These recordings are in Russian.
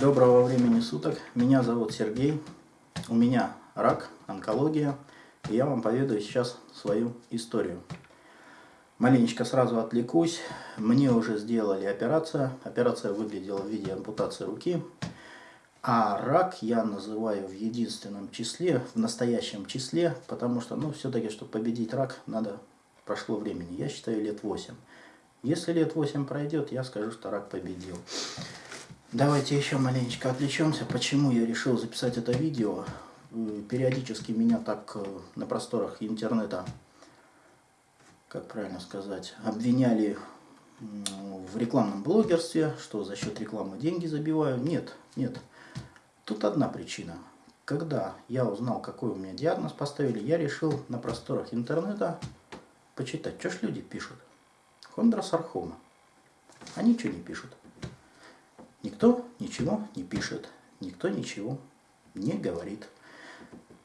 Доброго времени суток. Меня зовут Сергей. У меня рак, онкология. И я вам поведаю сейчас свою историю. Маленечко сразу отвлекусь. Мне уже сделали операцию. Операция выглядела в виде ампутации руки. А рак я называю в единственном числе, в настоящем числе, потому что, ну, все-таки, чтобы победить рак, надо, прошло времени. Я считаю, лет 8. Если лет 8 пройдет, я скажу, что рак победил. Давайте еще маленечко отвлечемся, почему я решил записать это видео. Э, периодически меня так э, на просторах интернета, как правильно сказать, обвиняли в рекламном блогерстве, что за счет рекламы деньги забиваю. Нет, нет. Тут одна причина. Когда я узнал, какой у меня диагноз поставили, я решил на просторах интернета почитать, что ж люди пишут. Хондросархома. А ничего не пишут. Никто ничего не пишет, никто ничего не говорит.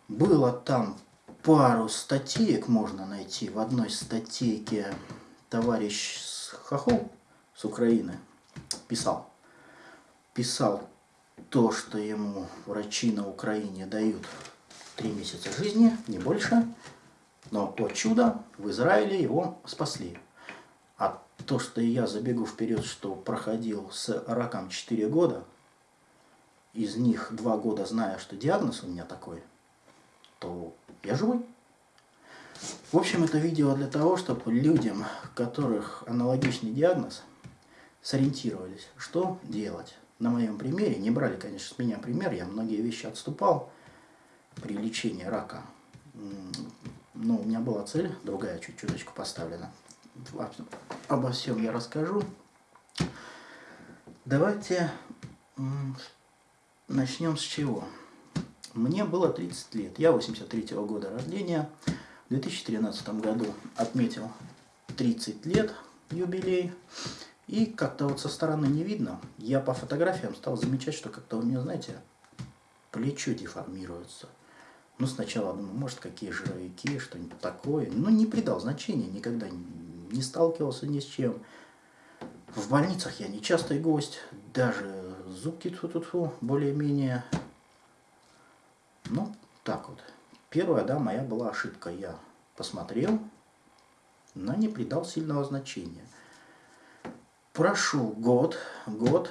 Было там пару статеек можно найти. В одной статейке товарищ Хохол с Украины писал. Писал то, что ему врачи на Украине дают три месяца жизни, не больше. Но, о чудо, в Израиле его спасли. То, что я забегу вперед, что проходил с раком 4 года, из них 2 года зная, что диагноз у меня такой, то я живой. В общем, это видео для того, чтобы людям, у которых аналогичный диагноз, сориентировались, что делать. На моем примере, не брали, конечно, с меня пример, я многие вещи отступал при лечении рака. Но у меня была цель, другая чуть-чуточку поставлена обо всем я расскажу. Давайте начнем с чего. Мне было 30 лет, я 83 -го года рождения. В 2013 году отметил 30 лет юбилей. И как-то вот со стороны не видно. Я по фотографиям стал замечать, что как-то у меня, знаете, плечо деформируется. Ну, сначала думаю, может, какие жировики, что-нибудь такое. Но не придал значения, никогда не сталкивался ни с чем. В больницах я не частый гость, даже зубки тут -ту более-менее. Ну, так вот. Первая, да, моя была ошибка. Я посмотрел, но не придал сильного значения. Прошел год, год,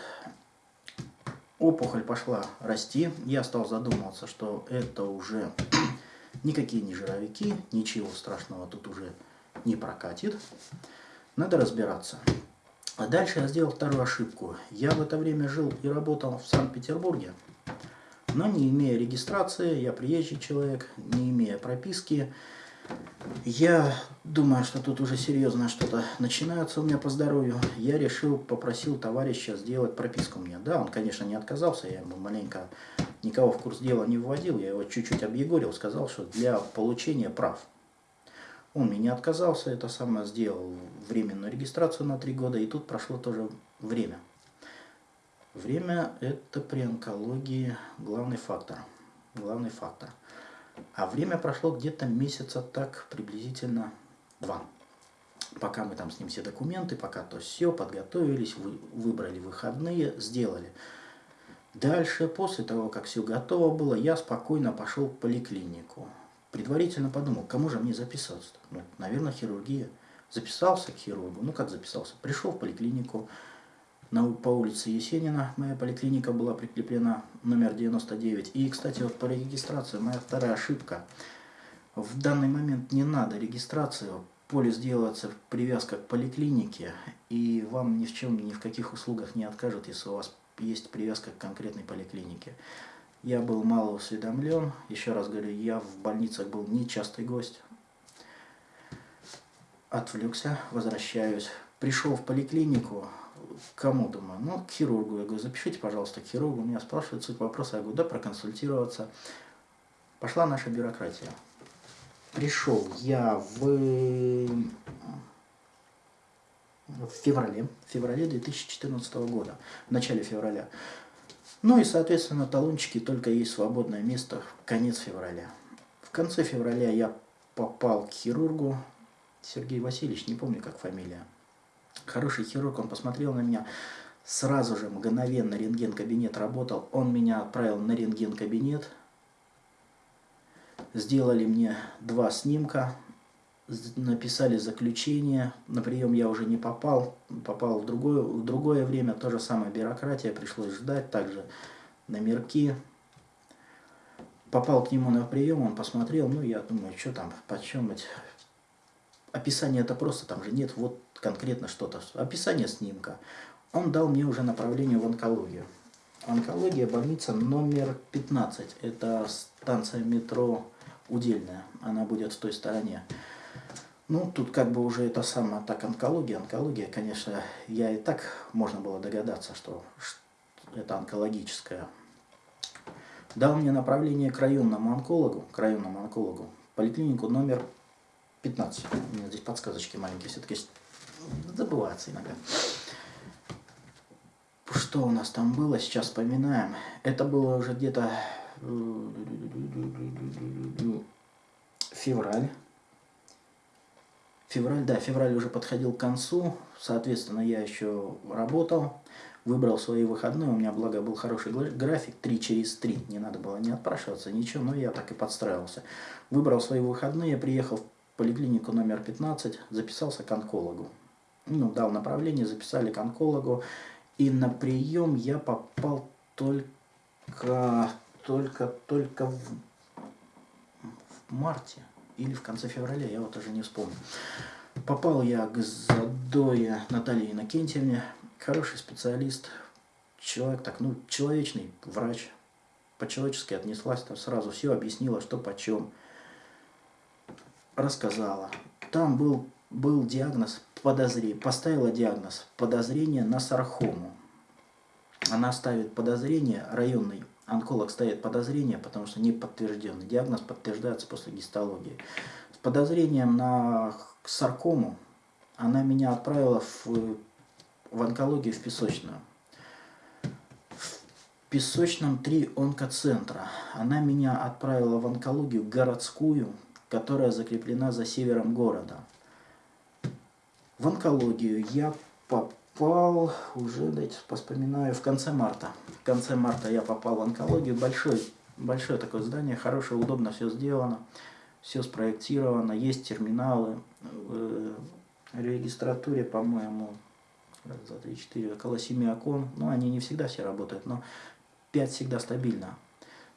опухоль пошла расти. Я стал задумываться, что это уже никакие не жировики, ничего страшного тут уже не прокатит. Надо разбираться. А дальше я сделал вторую ошибку. Я в это время жил и работал в Санкт-Петербурге, но не имея регистрации, я приезжий человек, не имея прописки. Я думаю, что тут уже серьезно что-то начинается у меня по здоровью. Я решил, попросил товарища сделать прописку мне. Да, он, конечно, не отказался, я ему маленько никого в курс дела не вводил, я его чуть-чуть объегорил, сказал, что для получения прав он мне не отказался, это самое сделал временную регистрацию на три года, и тут прошло тоже время. Время – это при онкологии главный фактор. Главный фактор. А время прошло где-то месяца так, приблизительно два. Пока мы там с ним все документы, пока то все, подготовились, вы, выбрали выходные, сделали. Дальше, после того, как все готово было, я спокойно пошел в поликлинику предварительно подумал, кому же мне записаться? Ну, наверное, хирургия. Записался к хирургу. Ну, как записался? Пришел в поликлинику на, по улице Есенина. Моя поликлиника была прикреплена, номер 99. И, кстати, вот по регистрации моя вторая ошибка. В данный момент не надо регистрацию. Полис делается привязка к поликлинике, и вам ни в чем, ни в каких услугах не откажут, если у вас есть привязка к конкретной поликлинике. Я был мало осведомлен. Еще раз говорю, я в больницах был нечастый гость. Отвлекся, возвращаюсь. Пришел в поликлинику. Кому думаю? Ну, к хирургу. Я говорю, запишите, пожалуйста, к хирургу. Меня спрашивают суть вопроса. Я говорю, да, проконсультироваться. Пошла наша бюрократия. Пришел я в, в феврале, в феврале 2014 года, в начале февраля. Ну и, соответственно, талончики только есть свободное место конец февраля. В конце февраля я попал к хирургу, Сергей Васильевич, не помню как фамилия. Хороший хирург, он посмотрел на меня, Сразу же, мгновенно рентген-кабинет работал. Он меня отправил на рентген-кабинет. Сделали мне два снимка, написали заключение. На прием я уже не попал, попал в другое, в другое время. То же самое бюрократия, пришлось ждать. Также номерки. Попал к нему на прием, он посмотрел, ну я думаю, что там, почем быть. Описание это просто, там же нет вот конкретно что-то. Описание снимка. Он дал мне уже направление в онкологию. Онкология, больница номер 15. Это станция метро Удельная. Она будет в той стороне. Ну, тут как бы уже это самое, так, онкология. Онкология, конечно, я и так можно было догадаться, что это онкологическая. Дал мне направление к районному онкологу, к районному онкологу, поликлинику номер 15. У меня здесь подсказочки маленькие, все-таки забывается иногда. Что у нас там было, сейчас вспоминаем. Это было уже где-то э, февраль. Февраль, да, февраль уже подходил к концу, соответственно, я еще работал, выбрал свои выходные, у меня, благо, был хороший график, 3 через 3, не надо было не отпрашиваться, ничего, но я так и подстраивался. Выбрал свои выходные, приехал в поликлинику номер 15, записался к онкологу. Ну, дал направление, записали к онкологу, и на прием я попал только, только, только в, в марте или в конце февраля, я вот уже не вспомню. Попал я к Задое Наталье Иннокентьевне, хороший специалист, человек так, ну, человечный врач, по-человечески отнеслась, там сразу все объяснила, что почем, рассказала. Там был, был диагноз подозрение, поставила диагноз подозрение на сархому. Она ставит подозрение, районный онколог ставит подозрение, потому что не подтвержденный. Диагноз подтверждается после гистологии. С подозрением на саркому она меня отправила в, в онкологию в песочную. В песочном три онкоцентра. Она меня отправила в онкологию городскую, которая закреплена за севером города. В онкологию я попал уже, дайте поспоминаю, в конце марта. В конце марта я попал в онкологию. Большое, большое такое здание, хорошее, удобно все сделано. Все спроектировано, есть терминалы. В регистратуре, по-моему, раз, два, три, четыре, около семи окон. Ну, они не всегда все работают, но пять всегда стабильно.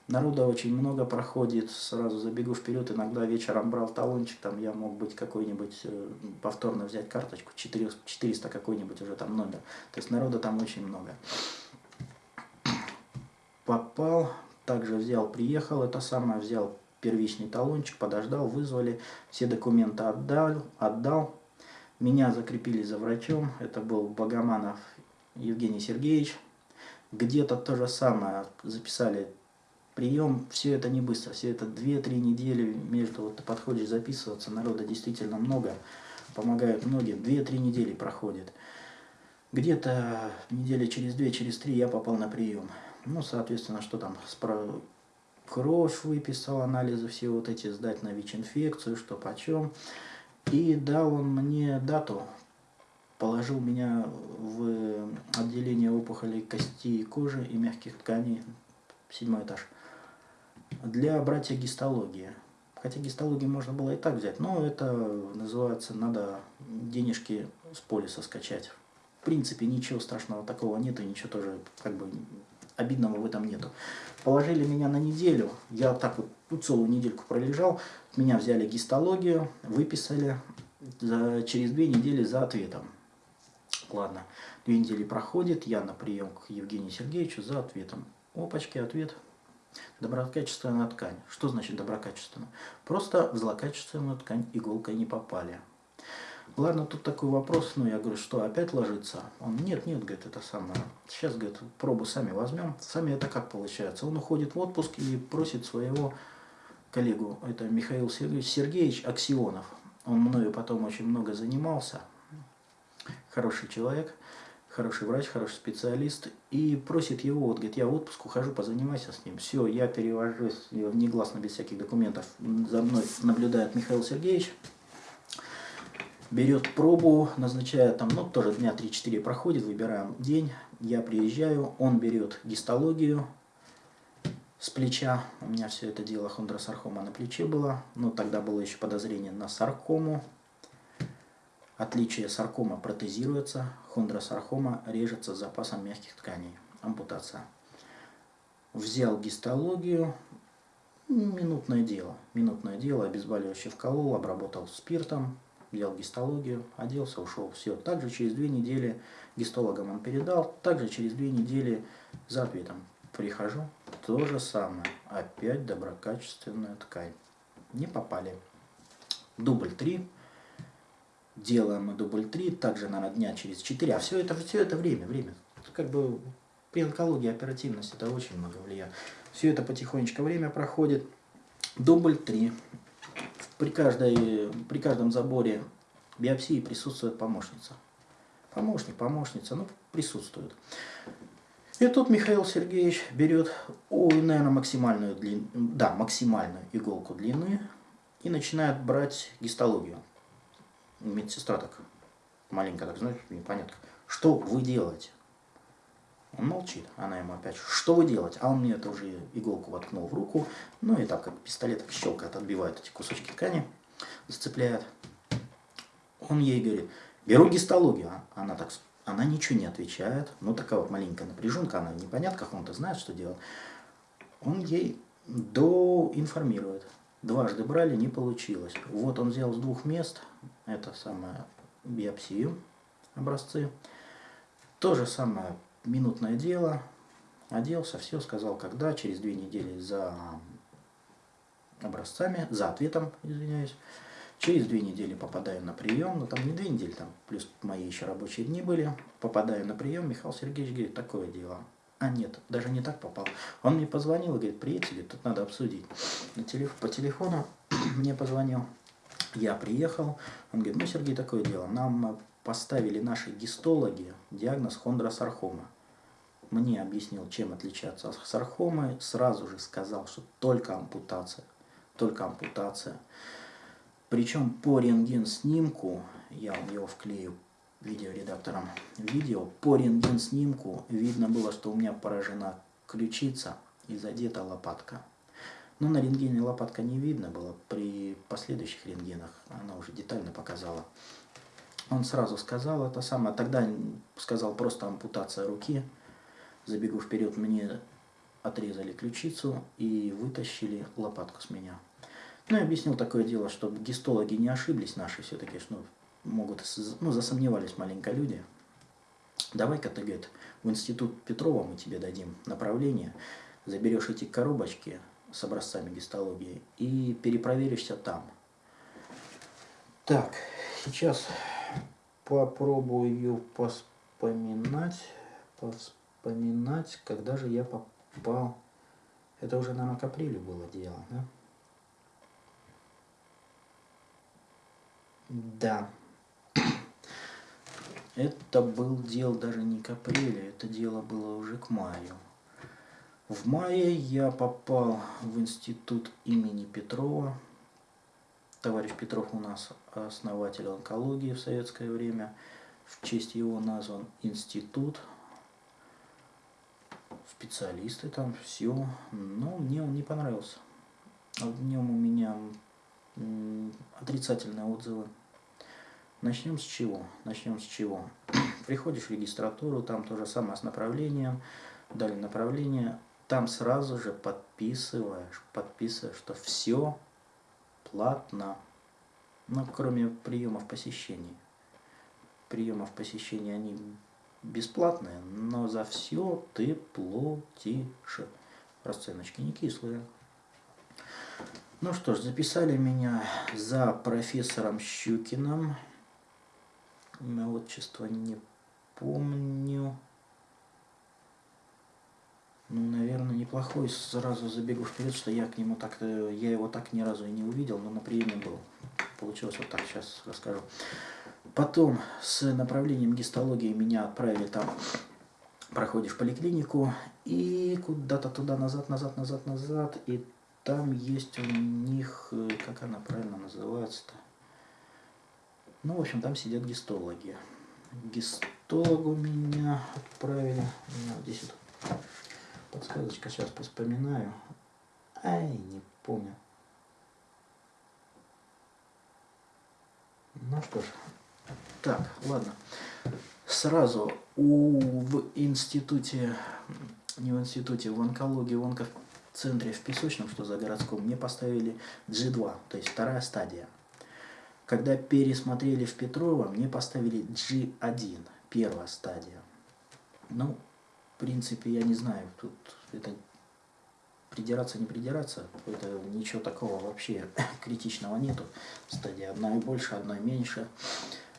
Народа очень много проходит, сразу забегу вперед, иногда вечером брал талончик, там я мог быть какой-нибудь, э, повторно взять карточку, 400 какой-нибудь уже там номер. То есть народа там очень много. Попал, также взял, приехал, это самое, взял первичный талончик, подождал, вызвали, все документы отдал, отдал. Меня закрепили за врачом, это был Богоманов Евгений Сергеевич. Где-то то же самое, записали прием, все это не быстро, все это 2-3 недели между, вот ты подходишь записываться, народа действительно много, помогают многим, 2-3 недели проходит. Где-то недели через 2, через 3 я попал на прием. Ну, соответственно, что там, кровь выписал, анализы все вот эти, сдать на ВИЧ-инфекцию, что почем. И дал он мне дату, положил меня в отделение опухолей кости и кожи и мягких тканей, седьмой этаж для братья гистологии. Хотя гистологию можно было и так взять, но это называется, надо денежки с полиса скачать. В принципе, ничего страшного такого нет, и ничего тоже как бы обидного в этом нету. Положили меня на неделю, я так вот ну, целую недельку пролежал, меня взяли гистологию, выписали за, через две недели за ответом. Ладно, две недели проходит, я на прием к Евгению Сергеевичу за ответом. Опачки, ответ. Доброкачественная ткань. Что значит доброкачественная? Просто в злокачественную ткань иголкой не попали. Ладно, тут такой вопрос, ну я говорю, что опять ложится? Он, нет, нет, говорит, это самое. Сейчас, говорит, пробу сами возьмем. Сами это как получается? Он уходит в отпуск и просит своего коллегу, это Михаил Сергеевич Аксионов. Он мною потом очень много занимался. Хороший человек хороший врач, хороший специалист, и просит его, вот, говорит, я в отпуск ухожу, позанимайся с ним. Все, я перевожусь негласно, без всяких документов, за мной наблюдает Михаил Сергеевич. берет пробу, назначает там, ну, тоже дня 3-4 проходит, выбираем день, я приезжаю, он берет гистологию с плеча, у меня все это дело хондросаркома на плече было, но тогда было еще подозрение на саркому, отличие саркома протезируется, хондросаркома режется с запасом мягких тканей, ампутация. Взял гистологию, минутное дело, минутное дело, обезболивающее вколол, обработал спиртом, взял гистологию, оделся, ушел. Все. Также через две недели гистологам он передал, также через две недели за ответом прихожу, то же самое. Опять доброкачественная ткань. Не попали. Дубль 3. Делаем дубль 3, также, наверное, дня через 4. А все это, все это время, время. Как бы при онкологии оперативность это очень много влияет. Все это потихонечку время проходит. Дубль 3 при, каждой, при каждом заборе биопсии присутствует помощница. Помощник, помощница, ну, присутствует. И тут Михаил Сергеевич берет, ой, наверное, максимальную длину, да, максимальную иголку длины и начинает брать гистологию. Медсестра так маленько, так, знаешь, непонятно. Что вы делаете? Он молчит. Она ему опять, что вы делаете? А он мне это уже иголку воткнул в руку. Ну и так как пистолет щелкает, отбивает эти кусочки ткани, зацепляет. Он ей говорит, беру гистологию. А она так, она ничего не отвечает. Ну такая вот маленькая напряженка, она непонятно, как он-то знает, что делать. Он ей доинформирует. Дважды брали, не получилось. Вот он взял с двух мест, это самое биопсию, образцы. То же самое минутное дело, оделся, все, сказал, когда, через две недели за образцами, за ответом, извиняюсь. Через две недели попадаю на прием, ну там не две недели, там плюс мои еще рабочие дни были. Попадаю на прием, Михаил Сергеевич говорит, такое дело. А нет, даже не так попал. Он мне позвонил и говорит, приедьте, тут надо обсудить. По телефону мне позвонил, я приехал. Он говорит, ну, Сергей, такое дело, нам поставили наши гистологи диагноз хондросархома. Мне объяснил, чем отличаться от сархомы, сразу же сказал, что только ампутация, только ампутация. Причем по рентген-снимку, я его вклею видеоредактором видео, по рентген-снимку видно было, что у меня поражена ключица и задета лопатка. Но на рентгене лопатка не видно было, при последующих рентгенах она уже детально показала. Он сразу сказал это самое. Тогда сказал просто ампутация руки. Забегу вперед, мне отрезали ключицу и вытащили лопатку с меня. Ну и объяснил такое дело, чтобы гистологи не ошиблись наши все-таки, что могут, ну, засомневались маленько люди. Давай-ка ты, говорит, в институт Петрова мы тебе дадим направление, заберешь эти коробочки с образцами гистологии и перепроверишься там. Так, сейчас попробую поспоминать, поспоминать, когда же я попал. Это уже, наверное, к апрелю было дело, да? Да. Это был дело даже не к апрелю, это дело было уже к маю. В мае я попал в институт имени Петрова, Товарищ Петров у нас основатель онкологии в советское время. В честь его назван институт. Специалисты там, все. Но мне он не понравился. В нем у меня отрицательные отзывы. Начнем с чего? Начнем с чего? Приходишь в регистратуру, там то же самое с направлением, дали направление, там сразу же подписываешь, подписываешь, что все платно, но кроме приемов посещений. Приемов посещения они бесплатные, но за все ты платишь. Расценочки не кислые. Ну что ж, записали меня за профессором Щукиным. Имя отчество не помню. Ну, наверное, неплохой. Сразу забегу вперед, что я к нему так я его так ни разу и не увидел, но на приеме был. Получилось вот так, сейчас расскажу. Потом с направлением гистологии меня отправили там, проходишь поликлинику и куда-то туда, назад, назад, назад, назад, и там есть у них, как она правильно называется-то? Ну, в общем, там сидят гистологи. Гистологу меня отправили. У меня здесь вот подсказочка, сейчас вспоминаю. Ай, не помню. Ну что ж, так, ладно. Сразу у, в институте, не в институте, в онкологии, в онкоцентре в Песочном, что за городском, мне поставили G2, то есть вторая стадия. Когда пересмотрели в Петрова, мне поставили G1, первая стадия. Ну, в принципе, я не знаю, тут это придираться, не придираться, это ничего такого вообще критичного нету. Стадия одна и больше, одна и меньше.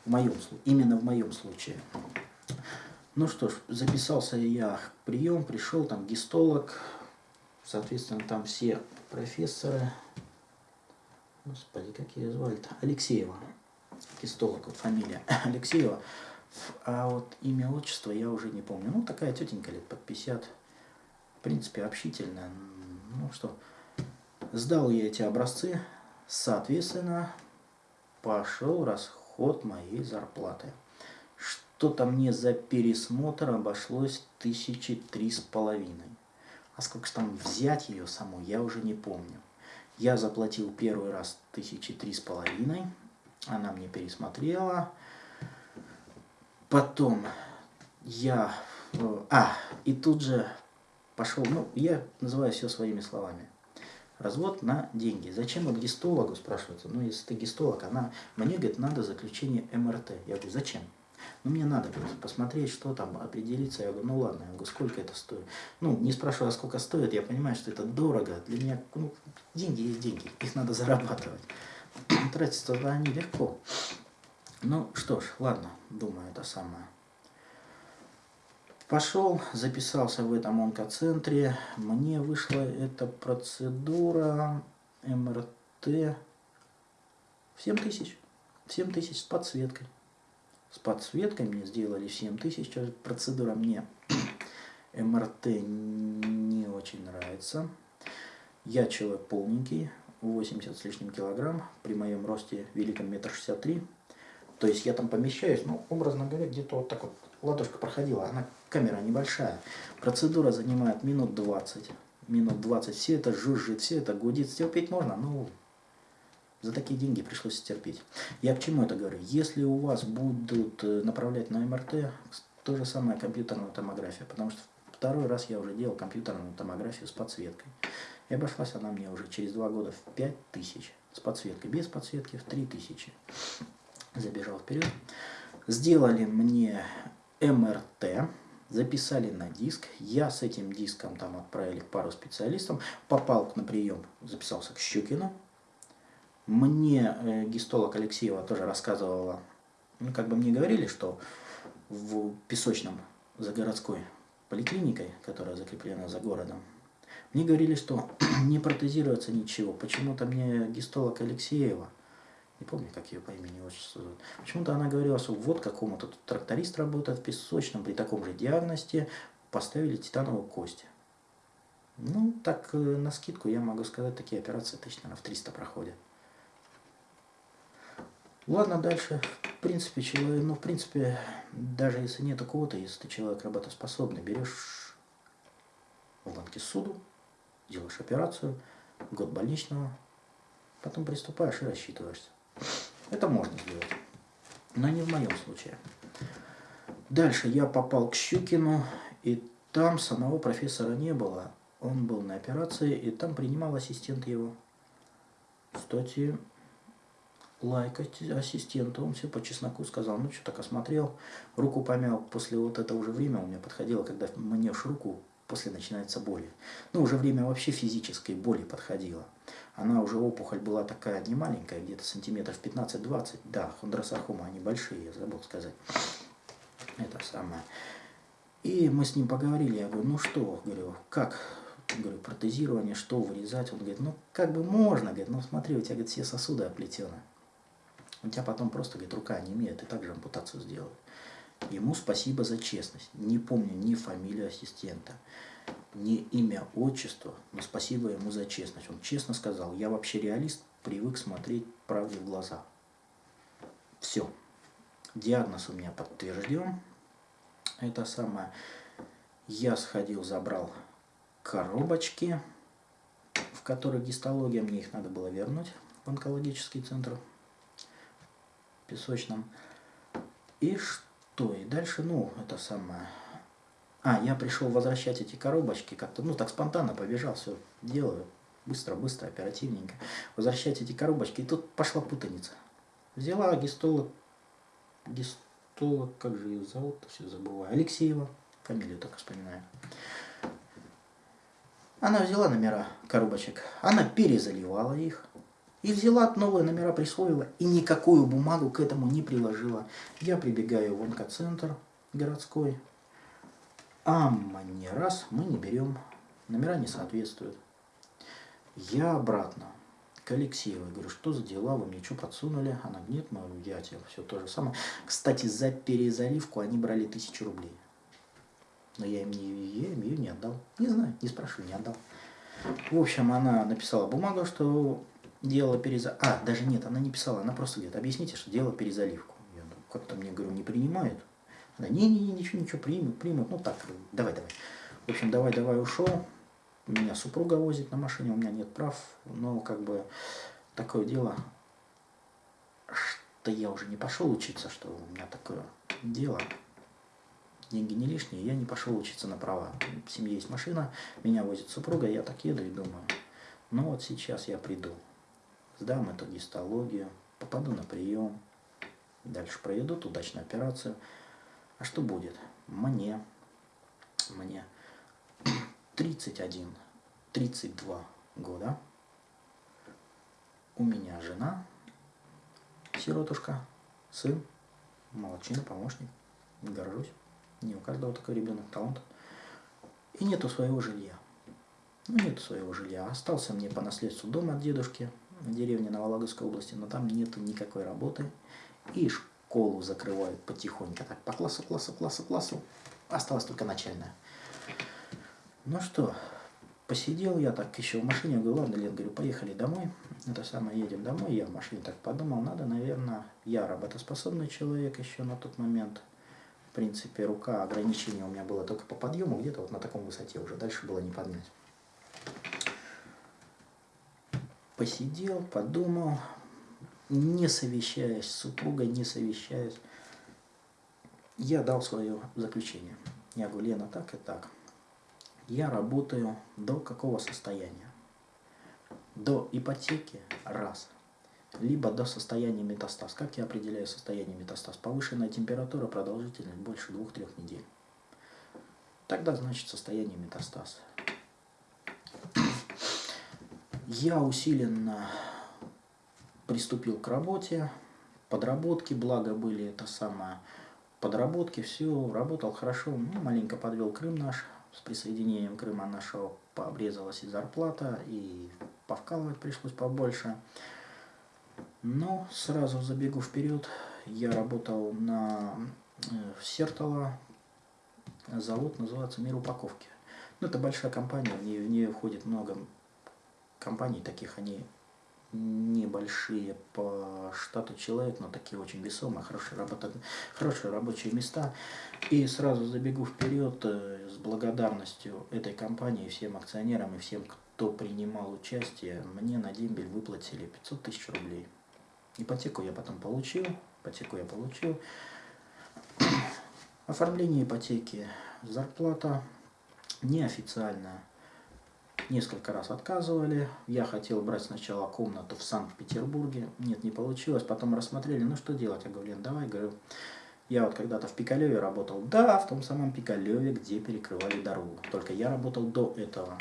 В моем, именно в моем случае. Ну что ж, записался я прием, пришел, там гистолог, соответственно, там все профессоры, господи, как ее звали-то, Алексеева, гистолог, вот фамилия Алексеева, а вот имя, отчество я уже не помню. Ну, такая тетенька лет под 50, в принципе, общительная, ну что, сдал я эти образцы, соответственно, пошел расход моей зарплаты. Что-то мне за пересмотр обошлось тысячи три с половиной. А сколько же там взять ее саму, я уже не помню. Я заплатил первый раз тысячи три с половиной, она мне пересмотрела. Потом я... Э, а, и тут же пошел, ну, я называю все своими словами. Развод на деньги. Зачем вот гистологу спрашивается? Ну, если ты гистолог, она, мне, говорит, надо заключение МРТ. Я говорю, зачем? Ну, мне надо посмотреть, что там, определиться. Я говорю, ну ладно, я говорю, сколько это стоит? Ну, не спрашивая, сколько стоит, я понимаю, что это дорого. Для меня, ну, деньги есть деньги, их надо зарабатывать. Тратиться туда они легко. Ну, что ж, ладно, думаю, это самое. Пошел, записался в этом онкоцентре. Мне вышла эта процедура МРТ в 7 тысяч. 7 тысяч с подсветкой. С подсветкой мне сделали 7 тысяч. Процедура мне МРТ не очень нравится. Я человек полненький, 80 с лишним килограмм, при моем росте великом метр шестьдесят три. То есть я там помещаюсь, ну, образно говоря, где-то вот так вот ладошка проходила, она камера небольшая. Процедура занимает минут 20. Минут 20. Все это жужжит, все это гудит. Стерпеть можно, но за такие деньги пришлось терпеть. Я к чему это говорю? Если у вас будут э, направлять на МРТ, то же самое компьютерная томография. Потому что второй раз я уже делал компьютерную томографию с подсветкой. И обошлась она мне уже через два года в 5000 с подсветкой. Без подсветки в 3000. Забежал вперед. Сделали мне МРТ, записали на диск. Я с этим диском там отправили к пару специалистам. Попал на прием, записался к Щукину. Мне э, гистолог Алексеева тоже рассказывала, ну, как бы мне говорили, что в Песочном за городской поликлиникой, которая закреплена за городом, мне говорили, что не протезируется ничего. Почему-то мне гистолог Алексеева не помню, как ее по имени отчеству. Почему-то она говорила, что вот какому-то тракторист работает в песочном, при таком же диагносте поставили титановую кость. Ну, так э, на скидку я могу сказать, такие операции точно в 300 проходят. Ладно, дальше. В принципе, человек, ну, в принципе, даже если нет кого-то, если ты человек работоспособный, берешь в банке суду, делаешь операцию, год больничного, потом приступаешь и рассчитываешься. Это можно сделать, но не в моем случае. Дальше я попал к Щукину, и там самого профессора не было. Он был на операции, и там принимал ассистент его. Кстати, лайкать ассистента. Он все по чесноку сказал, ну что так осмотрел, руку помял. После вот этого уже время у меня подходило, когда мнешь руку, после начинается боли. Ну, уже время вообще физической боли подходило. Она уже, опухоль была такая не маленькая, где-то сантиметров 15-20. Да, хондросаркома, они большие, я забыл сказать. Это самое. И мы с ним поговорили, я говорю, ну что, говорю, как, говорю, протезирование, что вырезать? Он говорит, ну как бы можно, говорит, ну смотри, у тебя, говорит, все сосуды оплетены. У тебя потом просто, говорит, рука не имеет, и также ампутацию сделают. Ему спасибо за честность. Не помню ни фамилию ассистента, ни имя, отчество, но спасибо ему за честность. Он честно сказал, я вообще реалист, привык смотреть правде в глаза. Все. Диагноз у меня подтвержден. Это самое. Я сходил, забрал коробочки, в которых гистология. Мне их надо было вернуть в онкологический центр песочном. И что? И дальше, ну, это самое... А, я пришел возвращать эти коробочки как-то, ну, так спонтанно побежал, все делаю. Быстро, быстро, оперативненько. Возвращать эти коробочки. И тут пошла путаница. Взяла гистолог, гистолог, как же ее зовут, все забываю, Алексеева, фамилию только вспоминаю. Она взяла номера коробочек, она перезаливала их, и взяла новые номера, присвоила, и никакую бумагу к этому не приложила. Я прибегаю в онкоцентр городской, а не раз мы не берем, номера не соответствуют. Я обратно к Алексеевой говорю, что за дела, вы мне что подсунули? Она нет, мы, я тебе все то же самое. Кстати, за перезаливку они брали тысячу рублей. Но я им, не, я им ее не отдал. Не знаю, не спрашиваю, не отдал. В общем, она написала бумагу, что делала перезаливку. А, даже нет, она не писала, она просто говорит, объясните, что делала перезаливку. Я как-то мне, говорю, не принимают. Она, не-не-не, ничего, ничего, примут, примут. Ну так, давай, давай. В общем, давай, давай, ушел. Меня супруга возит на машине, у меня нет прав. Но как бы такое дело, что я уже не пошел учиться, что у меня такое дело. Деньги не лишние, я не пошел учиться на права. В семье есть машина, меня возит супруга, я так еду и думаю, ну вот сейчас я приду сдам эту гистологию, попаду на прием, дальше проведут удачную операцию. А что будет? Мне, мне 31, 32 года. У меня жена, сиротушка, сын, молодчина, помощник. Горжусь. Не у каждого такой ребенок талант. И нету своего жилья. Ну, нету своего жилья. Остался мне по наследству дом от дедушки, деревне на Вологодской области, но там нету никакой работы. И школу закрывают потихоньку, так по классу, классу, классу, классу. Осталась только начальная. Ну что, посидел я так еще в машине, говорю, ладно, Лен, говорю, поехали домой. Это самое, едем домой. Я в машине так подумал, надо, наверное, я работоспособный человек еще на тот момент. В принципе, рука, ограничение у меня было только по подъему, где-то вот на таком высоте уже, дальше было не поднять посидел, подумал, не совещаясь с супругой, не совещаясь, я дал свое заключение. Я говорю, Лена, так и так. Я работаю до какого состояния? До ипотеки – раз. Либо до состояния метастаз. Как я определяю состояние метастаз? Повышенная температура, продолжительность больше двух-трех недель. Тогда значит состояние метастаз. Я усиленно приступил к работе, подработки, благо были это самое, подработки, все, работал хорошо, ну, маленько подвел Крым наш, с присоединением Крыма нашего пообрезалась и зарплата, и повкалывать пришлось побольше. Но сразу забегу вперед, я работал на э, Сертола, завод называется «Мир упаковки». Ну, это большая компания, в нее, в нее входит много компаний таких, они небольшие по штату человек, но такие очень весомые, хорошие, работа, хорошие рабочие места. И сразу забегу вперед э, с благодарностью этой компании, всем акционерам и всем, кто принимал участие, мне на дембель выплатили 500 тысяч рублей. Ипотеку я потом получил, ипотеку я получил. Оформление ипотеки, зарплата неофициальная несколько раз отказывали. Я хотел брать сначала комнату в Санкт-Петербурге. Нет, не получилось. Потом рассмотрели, ну что делать? Я говорю, Лен, давай, говорю, я вот когда-то в Пикалеве работал. Да, в том самом Пикалеве, где перекрывали дорогу. Только я работал до этого.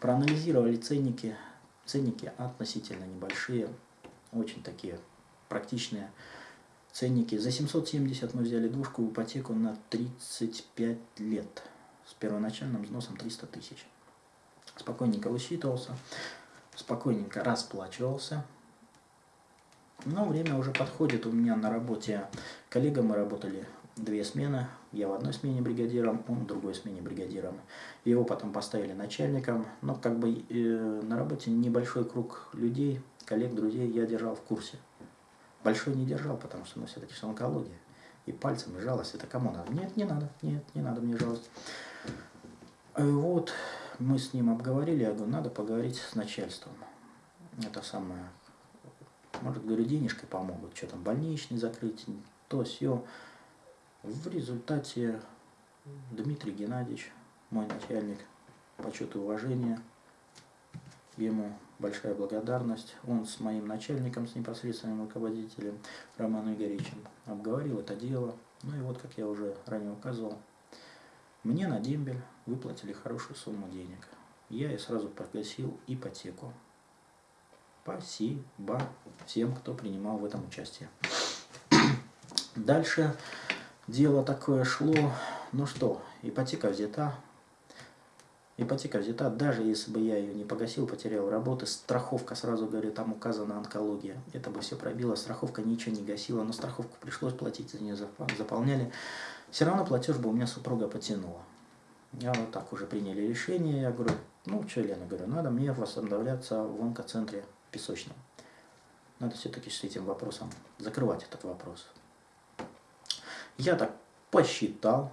Проанализировали ценники. Ценники относительно небольшие. Очень такие практичные ценники. За 770 мы взяли двушку в ипотеку на 35 лет. С первоначальным взносом 300 тысяч спокойненько высчитывался, спокойненько расплачивался. Но время уже подходит. У меня на работе коллега, мы работали две смены. Я в одной смене бригадиром, он в другой смене бригадиром. Его потом поставили начальником. Но как бы э, на работе небольшой круг людей, коллег, друзей я держал в курсе. большой не держал, потому что, ну, все-таки же онкология. И пальцем и жалость. Это кому надо? Нет, не надо, нет, не надо мне жалость. И вот мы с ним обговорили, я говорю, надо поговорить с начальством. Это самое, может, говорю, денежкой помогут, что там, больничный закрыть, то, все. В результате Дмитрий Геннадьевич, мой начальник, почет и уважение, ему большая благодарность. Он с моим начальником, с непосредственным руководителем Романом Игоревичем обговорил это дело. Ну и вот, как я уже ранее указывал, мне на дембель выплатили хорошую сумму денег. Я и сразу погасил ипотеку. Спасибо всем, кто принимал в этом участие. Дальше дело такое шло. Ну что, ипотека взята. Ипотека взята, даже если бы я ее не погасил, потерял работы, страховка, сразу говорю, там указана онкология. Это бы все пробило, страховка ничего не гасила, но страховку пришлось платить, за нее заполняли. Все равно платеж бы у меня супруга потянула. Я вот так уже приняли решение, я говорю, ну что, Лена, говорю, надо мне восстанавливаться в онкоцентре песочном. Надо все-таки с этим вопросом закрывать этот вопрос. Я так посчитал,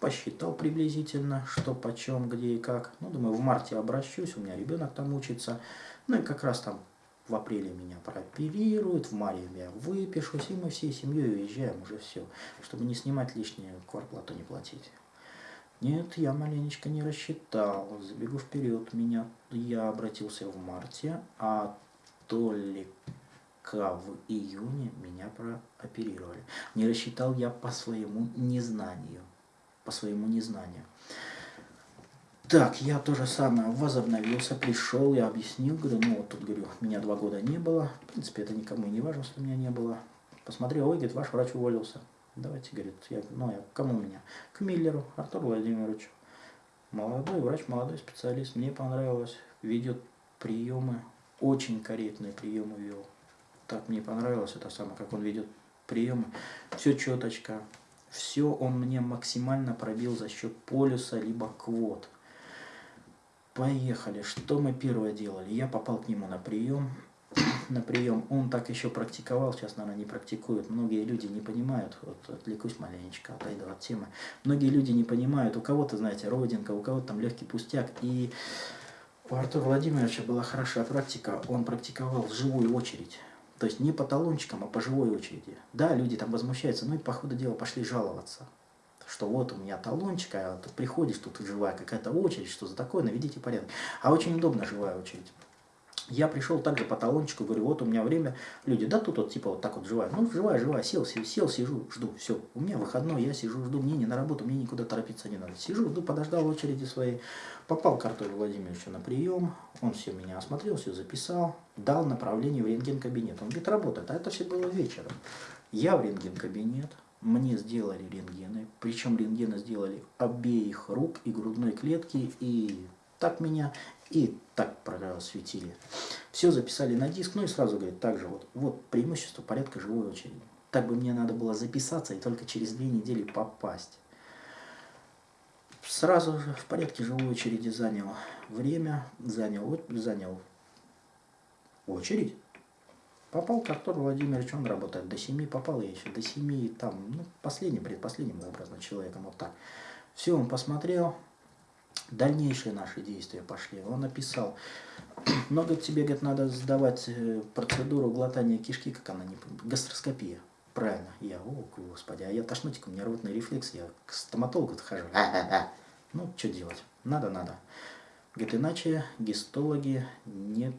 посчитал приблизительно, что почем, где и как. Ну, думаю, в марте обращусь, у меня ребенок там учится. Ну и как раз там в апреле меня прооперируют, в мае я выпишусь, и мы всей семьей уезжаем уже все, чтобы не снимать лишнюю кварплату, не платить. Нет, я маленечко не рассчитал. Забегу вперед, меня я обратился в марте, а только в июне меня прооперировали. Не рассчитал я по своему незнанию. По своему незнанию. Так, я то же самое возобновился, пришел, я объяснил, говорю, ну вот тут, говорю, меня два года не было. В принципе, это никому не важно, что меня не было. Посмотрел, ой, говорит, ваш врач уволился. Давайте, говорит, я, ну, я, кому меня? К Миллеру, Артуру Владимировичу. Молодой врач, молодой специалист, мне понравилось, ведет приемы, очень корректные приемы вел. Так мне понравилось это самое, как он ведет приемы. Все четочка, все он мне максимально пробил за счет полюса, либо квот. Поехали. Что мы первое делали? Я попал к нему на прием на прием, он так еще практиковал, сейчас, наверное, не практикует. Многие люди не понимают, вот отвлекусь маленечко, отойду от темы. Многие люди не понимают, у кого-то, знаете, родинка, у кого-то там легкий пустяк. И у Артура Владимировича была хорошая практика, он практиковал живую очередь. То есть не по талончикам, а по живой очереди. Да, люди там возмущаются, ну и по ходу дела пошли жаловаться что вот у меня талончик, а тут приходишь, тут живая какая-то очередь, что за такое, наведите порядок. А очень удобно живая очередь. Я пришел также по талончику, говорю, вот у меня время. Люди, да тут вот типа вот так вот живая. Ну, живая, живая, сел, сел, сел, сижу, жду, все. У меня выходной, я сижу, жду, мне не на работу, мне никуда торопиться не надо. Сижу, жду, подождал очереди своей. Попал к Артуру Владимировичу на прием, он все меня осмотрел, все записал, дал направление в рентген-кабинет. Он говорит, работает, а это все было вечером. Я в рентген-кабинет, мне сделали рентгены, причем рентгены сделали обеих рук и грудной клетки, и так меня и так просветили. Все записали на диск, ну и сразу говорит, также вот, вот преимущество порядка живой очереди. Так бы мне надо было записаться и только через две недели попасть. Сразу же в порядке живой очереди занял время, занял, занял очередь. Попал к Артуру Владимировичу, он работает до 7, попал я еще до 7, там, ну, последним, предпоследним образно человеком, вот так. Все, он посмотрел, дальнейшие наши действия пошли. Он написал, много тебе, говорит, надо сдавать э, процедуру глотания кишки, как она не гастроскопия. Правильно. Я, о, господи, а я тошнотик, у меня рвотный рефлекс, я к стоматологу хожу. Ну, что делать? Надо, надо. Говорит, иначе гистологи не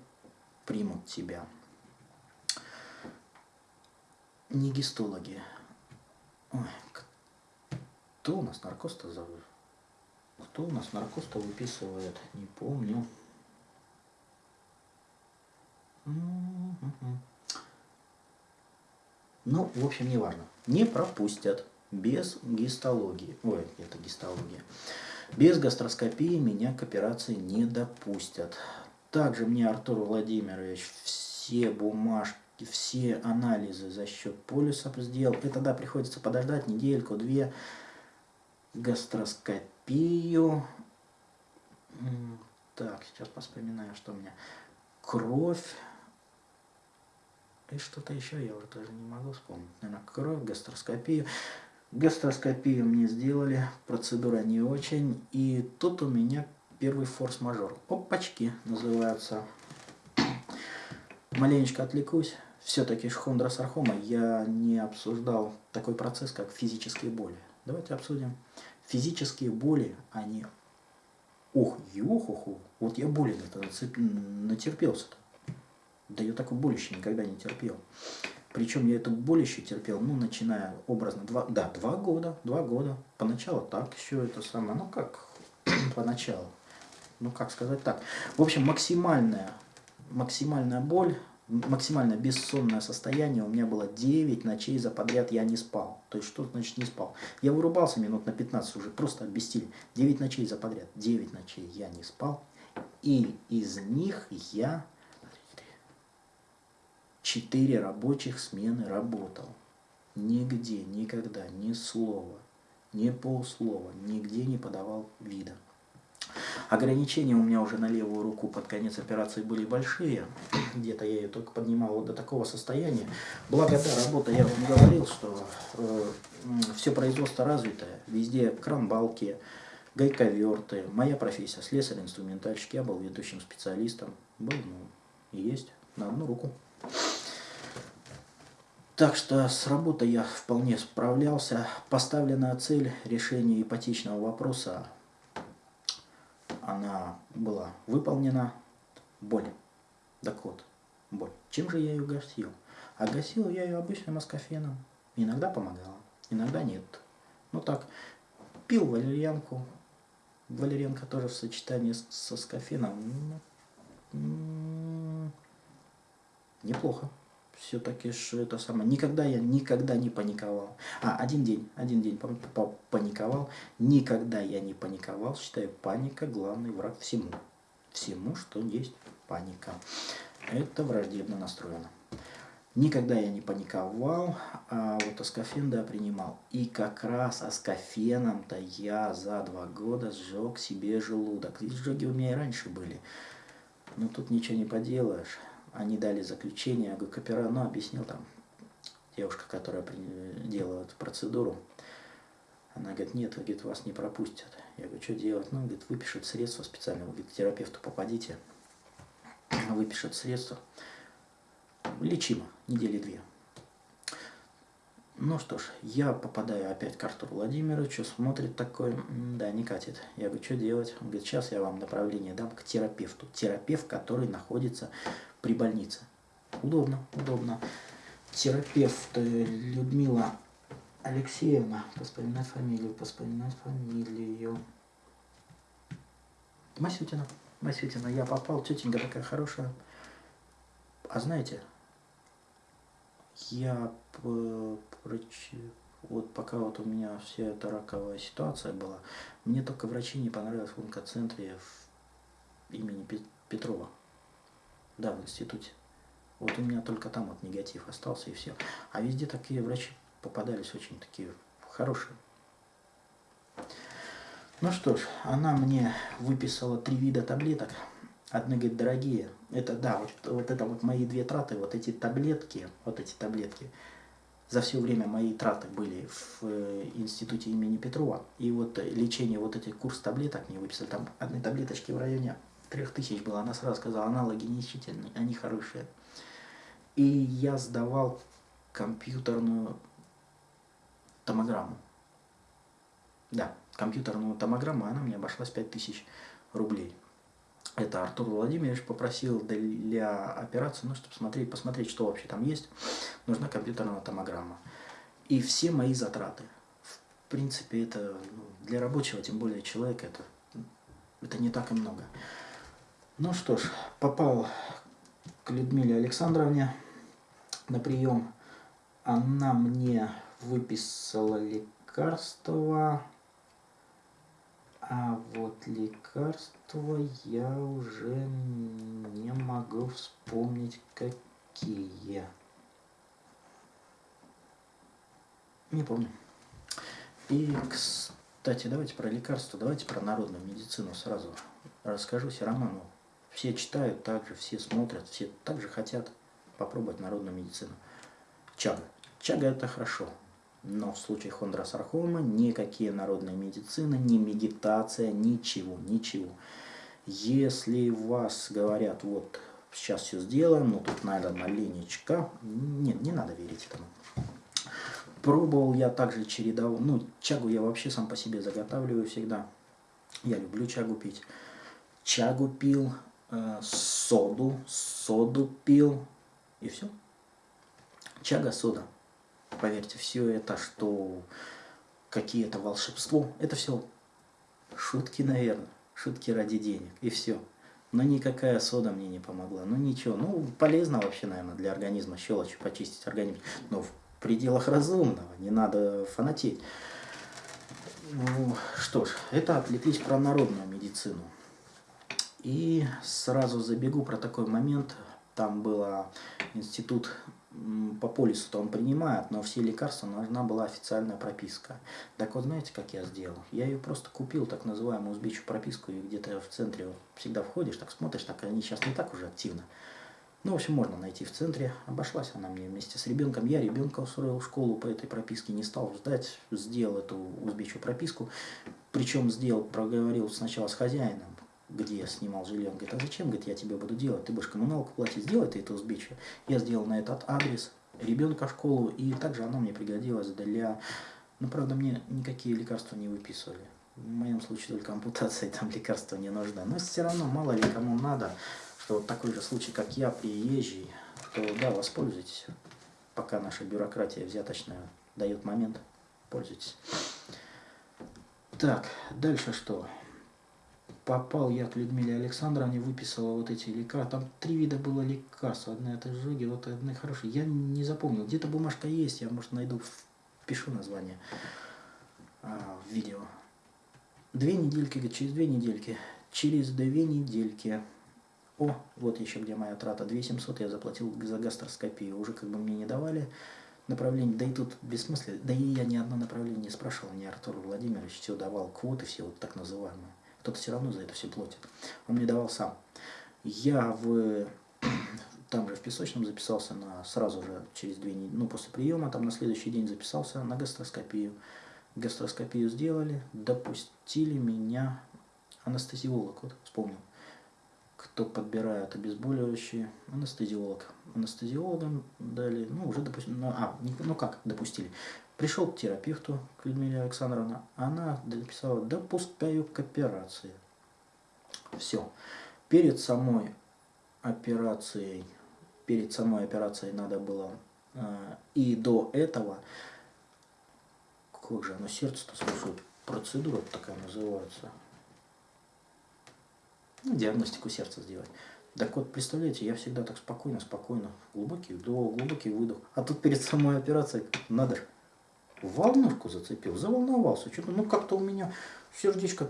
примут тебя. Не гистологи. Ой, кто у нас наркоз-то зовут? Кто у нас наркоз-то выписывает? Не помню. Ну, в общем, не важно. Не пропустят без гистологии. Ой, это гистология. Без гастроскопии меня к операции не допустят. Также мне Артур Владимирович все бумажки, все анализы за счет полюса сделал. И тогда приходится подождать недельку-две гастроскопии пью. Так, сейчас вспоминаю, что у меня. Кровь. И что-то еще я уже даже не могу вспомнить. Наверное, кровь, гастроскопию. Гастроскопию мне сделали, процедура не очень. И тут у меня первый форс-мажор. Опачки называются. Маленечко отвлекусь. Все-таки шхондросархома я не обсуждал такой процесс, как физические боли. Давайте обсудим физические боли, они... Ох, ехуху, вот я боли натерпелся-то. Да я такой боль еще никогда не терпел. Причем я эту боль еще терпел, ну, начиная образно, два, да, два года, два года. Поначалу так еще это самое, ну, как поначалу, ну, как сказать так. В общем, максимальная, максимальная боль максимально бессонное состояние у меня было 9 ночей за подряд я не спал. То есть что значит не спал? Я вырубался минут на 15 уже, просто обестили. 9 ночей за подряд. 9 ночей я не спал. И из них я 4 рабочих смены работал. Нигде, никогда, ни слова, ни полслова, нигде не подавал вида. Ограничения у меня уже на левую руку под конец операции были большие. Где-то я ее только поднимал до такого состояния. Благо, да, работа, я вам говорил, что э, все производство развитое. Везде кран-балки, гайковерты. Моя профессия слесарь-инструментальщик. Я был ведущим специалистом. Был, ну, и есть на одну руку. Так что с работой я вполне справлялся. Поставленная цель решения ипотечного вопроса она была выполнена, боль. Так вот, боль. Чем же я ее гасил? А гасил я ее обычным аскофеном. Иногда помогала, иногда нет. Ну так, пил валерьянку. Валерьянка тоже в сочетании с, с аскофеном. Ну, неплохо все-таки что это самое. Никогда я никогда не паниковал. А, один день, один день паниковал. Никогда я не паниковал. Считаю, паника главный враг всему. Всему, что есть паника. Это враждебно настроено. Никогда я не паниковал, а вот аскофен, да, принимал. И как раз аскофеном-то я за два года сжег себе желудок. И сжоги у меня и раньше были. Но тут ничего не поделаешь они дали заключение, ГКПР, ну, объяснил там, девушка, которая делала эту процедуру, она говорит, нет, говорит, вас не пропустят. Я говорю, что делать? Ну, говорит, выпишут средства специально, вы, говорит, терапевту попадите, выпишут средства, лечимо, недели две. Ну что ж, я попадаю опять к Артуру Владимировичу, смотрит такой, да, не катит. Я говорю, что делать? Он говорит, сейчас я вам направление дам к терапевту. Терапевт, который находится при больнице. Удобно, удобно. Терапевт э, Людмила Алексеевна, поспоминать фамилию, поспоминать фамилию. Масютина. Масютина, я попал, тетенька такая хорошая. А знаете, я вот пока вот у меня вся эта раковая ситуация была, мне только врачи не понравились в онкоцентре имени Петрова. Да, в институте. Вот у меня только там вот негатив остался и все. А везде такие врачи попадались очень такие хорошие. Ну что ж, она мне выписала три вида таблеток. Одни, говорит, дорогие. Это, да, вот, вот это вот мои две траты, вот эти таблетки, вот эти таблетки. За все время мои траты были в э, институте имени Петрова. И вот лечение, вот эти курс таблеток мне выписали. Там одни таблеточки в районе трех тысяч было. Она сразу сказала, аналоги нищительные, они хорошие. И я сдавал компьютерную томограмму. Да, компьютерную томограмму, она мне обошлась 5000 рублей. Это Артур Владимирович попросил для операции, ну, чтобы смотреть, посмотреть, что вообще там есть, нужна компьютерная томограмма. И все мои затраты. В принципе, это ну, для рабочего, тем более человека, это, это не так и много. Ну что ж, попал к Людмиле Александровне на прием. Она мне выписала лекарства. А вот лекарства я уже не могу вспомнить какие. Не помню. И, кстати, давайте про лекарства, давайте про народную медицину сразу расскажу. Ну, все читают так же, все смотрят, все так же хотят попробовать народную медицину. Чага. Чага это хорошо. Но в случае хондросаркома никакие народные медицины, ни медитация, ничего, ничего. Если вас говорят, вот сейчас все сделаем, ну тут надо маленечко, нет, не надо верить этому. Пробовал я также чередовал, ну чагу я вообще сам по себе заготавливаю всегда. Я люблю чагу пить. Чагу пил, э, соду, соду пил и все. Чага, сода. Поверьте, все это, что какие-то волшебство, это все шутки, наверное, шутки ради денег, и все. Но никакая сода мне не помогла. Ну ничего, ну полезно вообще, наверное, для организма щелочь почистить организм. Но в пределах разумного, не надо фанатеть. Ну, что ж, это отвлеклись про народную медицину. И сразу забегу про такой момент. Там был институт по полису-то он принимает, но все лекарства нужна была официальная прописка. Так вот, знаете, как я сделал? Я ее просто купил, так называемую узбечью прописку, и где-то в центре всегда входишь, так смотришь, так они сейчас не так уже активно. Ну, в общем, можно найти в центре. Обошлась она мне вместе с ребенком. Я ребенка устроил в школу по этой прописке, не стал ждать, сделал эту узбечью прописку. Причем сделал, проговорил сначала с хозяином, где я снимал жилье. Он говорит, а зачем? Говорит, я тебе буду делать, ты будешь коммуналку платить, сделай ты это узбечье. Я сделал на этот адрес ребенка в школу, и также она мне пригодилась для... Ну, правда, мне никакие лекарства не выписывали. В моем случае только ампутация, там лекарства не нужны. Но все равно, мало ли кому надо, что вот такой же случай, как я, приезжий, то да, воспользуйтесь, пока наша бюрократия взяточная дает момент, пользуйтесь. Так, дальше что? Попал я к Людмиле Александровне, выписала вот эти лекарства. Там три вида было лекарств. Одна это жоги, вот одна хорошая. Я не запомнил. Где-то бумажка есть, я, может, найду, пишу название а, в видео. Две недельки, через две недельки. Через две недельки. О, вот еще где моя трата. 2700 я заплатил за гастроскопию. Уже как бы мне не давали направление. Да и тут бессмысленно. Да и я ни одно направление не спрашивал, ни Артур Владимирович все давал квоты все вот так называемые кто-то все равно за это все платит. Он мне давал сам. Я в там же в Песочном записался на сразу же через две недели, ну после приема, там на следующий день записался на гастроскопию. Гастроскопию сделали, допустили меня анестезиолог, вот вспомнил, кто подбирает обезболивающие, анестезиолог. Анестезиологам дали, ну уже допустили, ну, а, ну как допустили, Пришел к терапевту, к Людмиле Александровне, она написала, допускаю к операции. Все. Перед самой операцией, перед самой операцией надо было, э, и до этого, как же оно сердце-то слушает, процедура такая называется, ну, диагностику сердца сделать. Так вот, представляете, я всегда так спокойно, спокойно, глубокий вдох, глубокий выдох. А тут перед самой операцией, надо волнушку зацепил, заволновался. Что-то, ну как-то у меня сердечко...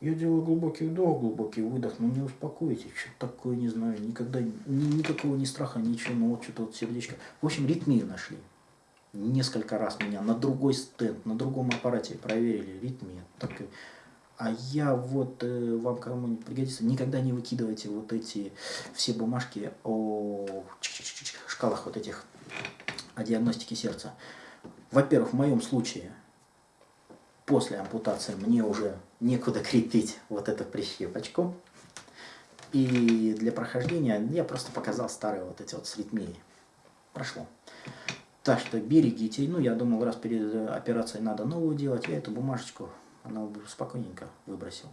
Я делаю глубокий вдох, глубокий выдох, но не успокоите, что такое, не знаю, никогда, ни, никакого ни страха, ничего, ну вот что-то вот сердечко. В общем, ритмию нашли. Несколько раз меня на другой стенд, на другом аппарате проверили, ритмия. Так, а я вот, э, вам кому-нибудь пригодится, никогда не выкидывайте вот эти все бумажки о шкалах вот этих, о диагностике сердца. Во-первых, в моем случае, после ампутации мне уже некуда крепить вот эту прищепочку. И для прохождения я просто показал старые вот эти вот с ритмией. Прошло. Так что берегите. Ну, я думал, раз перед операцией надо новую делать, я эту бумажечку, она спокойненько выбросил.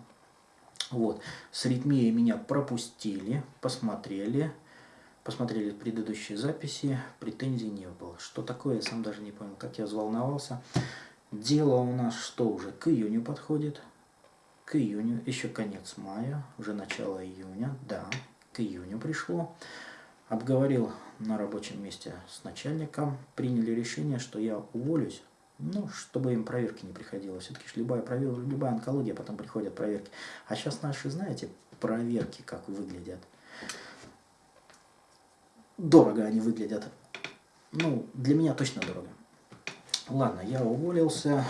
Вот. С ритмией меня пропустили, посмотрели посмотрели предыдущие записи, претензий не было. Что такое, я сам даже не понял, как я взволновался. Дело у нас что уже к июню подходит. К июню, еще конец мая, уже начало июня, да, к июню пришло. Обговорил на рабочем месте с начальником, приняли решение, что я уволюсь, ну, чтобы им проверки не приходилось. Все-таки любая, проверка, любая онкология, потом приходят проверки. А сейчас наши, знаете, проверки как выглядят дорого они выглядят. Ну, для меня точно дорого. Ладно, я уволился,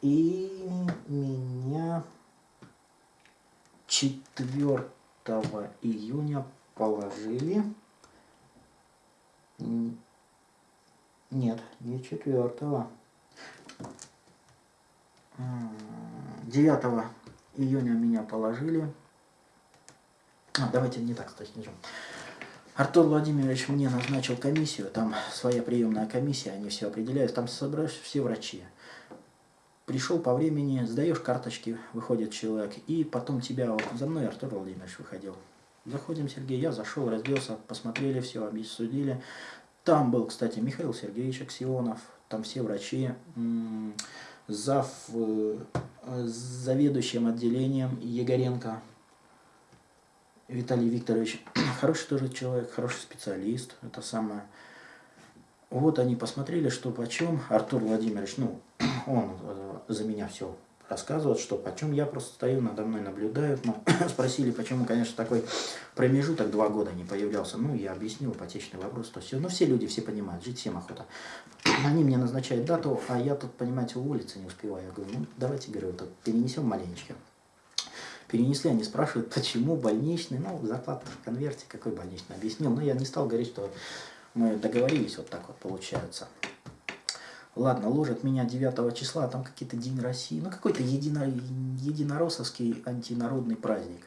и меня 4 июня положили Нет, не четвертого. 9 июня меня положили. А, давайте не так, кстати. Артур Владимирович мне назначил комиссию, там своя приемная комиссия, они все определяют, там собрались все врачи. Пришел по времени, сдаешь карточки, выходит человек, и потом тебя, вот за мной Артур Владимирович выходил. Заходим, Сергей, я зашел, разделся, посмотрели все, обсудили. Там был, кстати, Михаил Сергеевич Аксионов, там все врачи, зав, э, заведующим отделением Егоренко Виталий Викторович. Хороший тоже человек, хороший специалист, это самое. Вот они посмотрели, что почем. Артур Владимирович, ну, он э, за меня все рассказывают, что почем я просто стою, надо мной наблюдают. Но спросили, почему, конечно, такой промежуток два года не появлялся. Ну, я объяснил ипотечный вопрос, то все. Ну, все люди, все понимают, жить всем охота. Они мне назначают дату, а я тут, понимаете, уволиться не успеваю. Я говорю, ну, давайте, говорю, вот перенесем маленечко. Перенесли, они спрашивают, почему больничный, ну, зарплата в конверте, какой больничный, объяснил. Но я не стал говорить, что мы договорились, вот так вот получается. Ладно, ложат меня 9 числа, а там какие-то День России, ну какой-то едино, единороссовский антинародный праздник.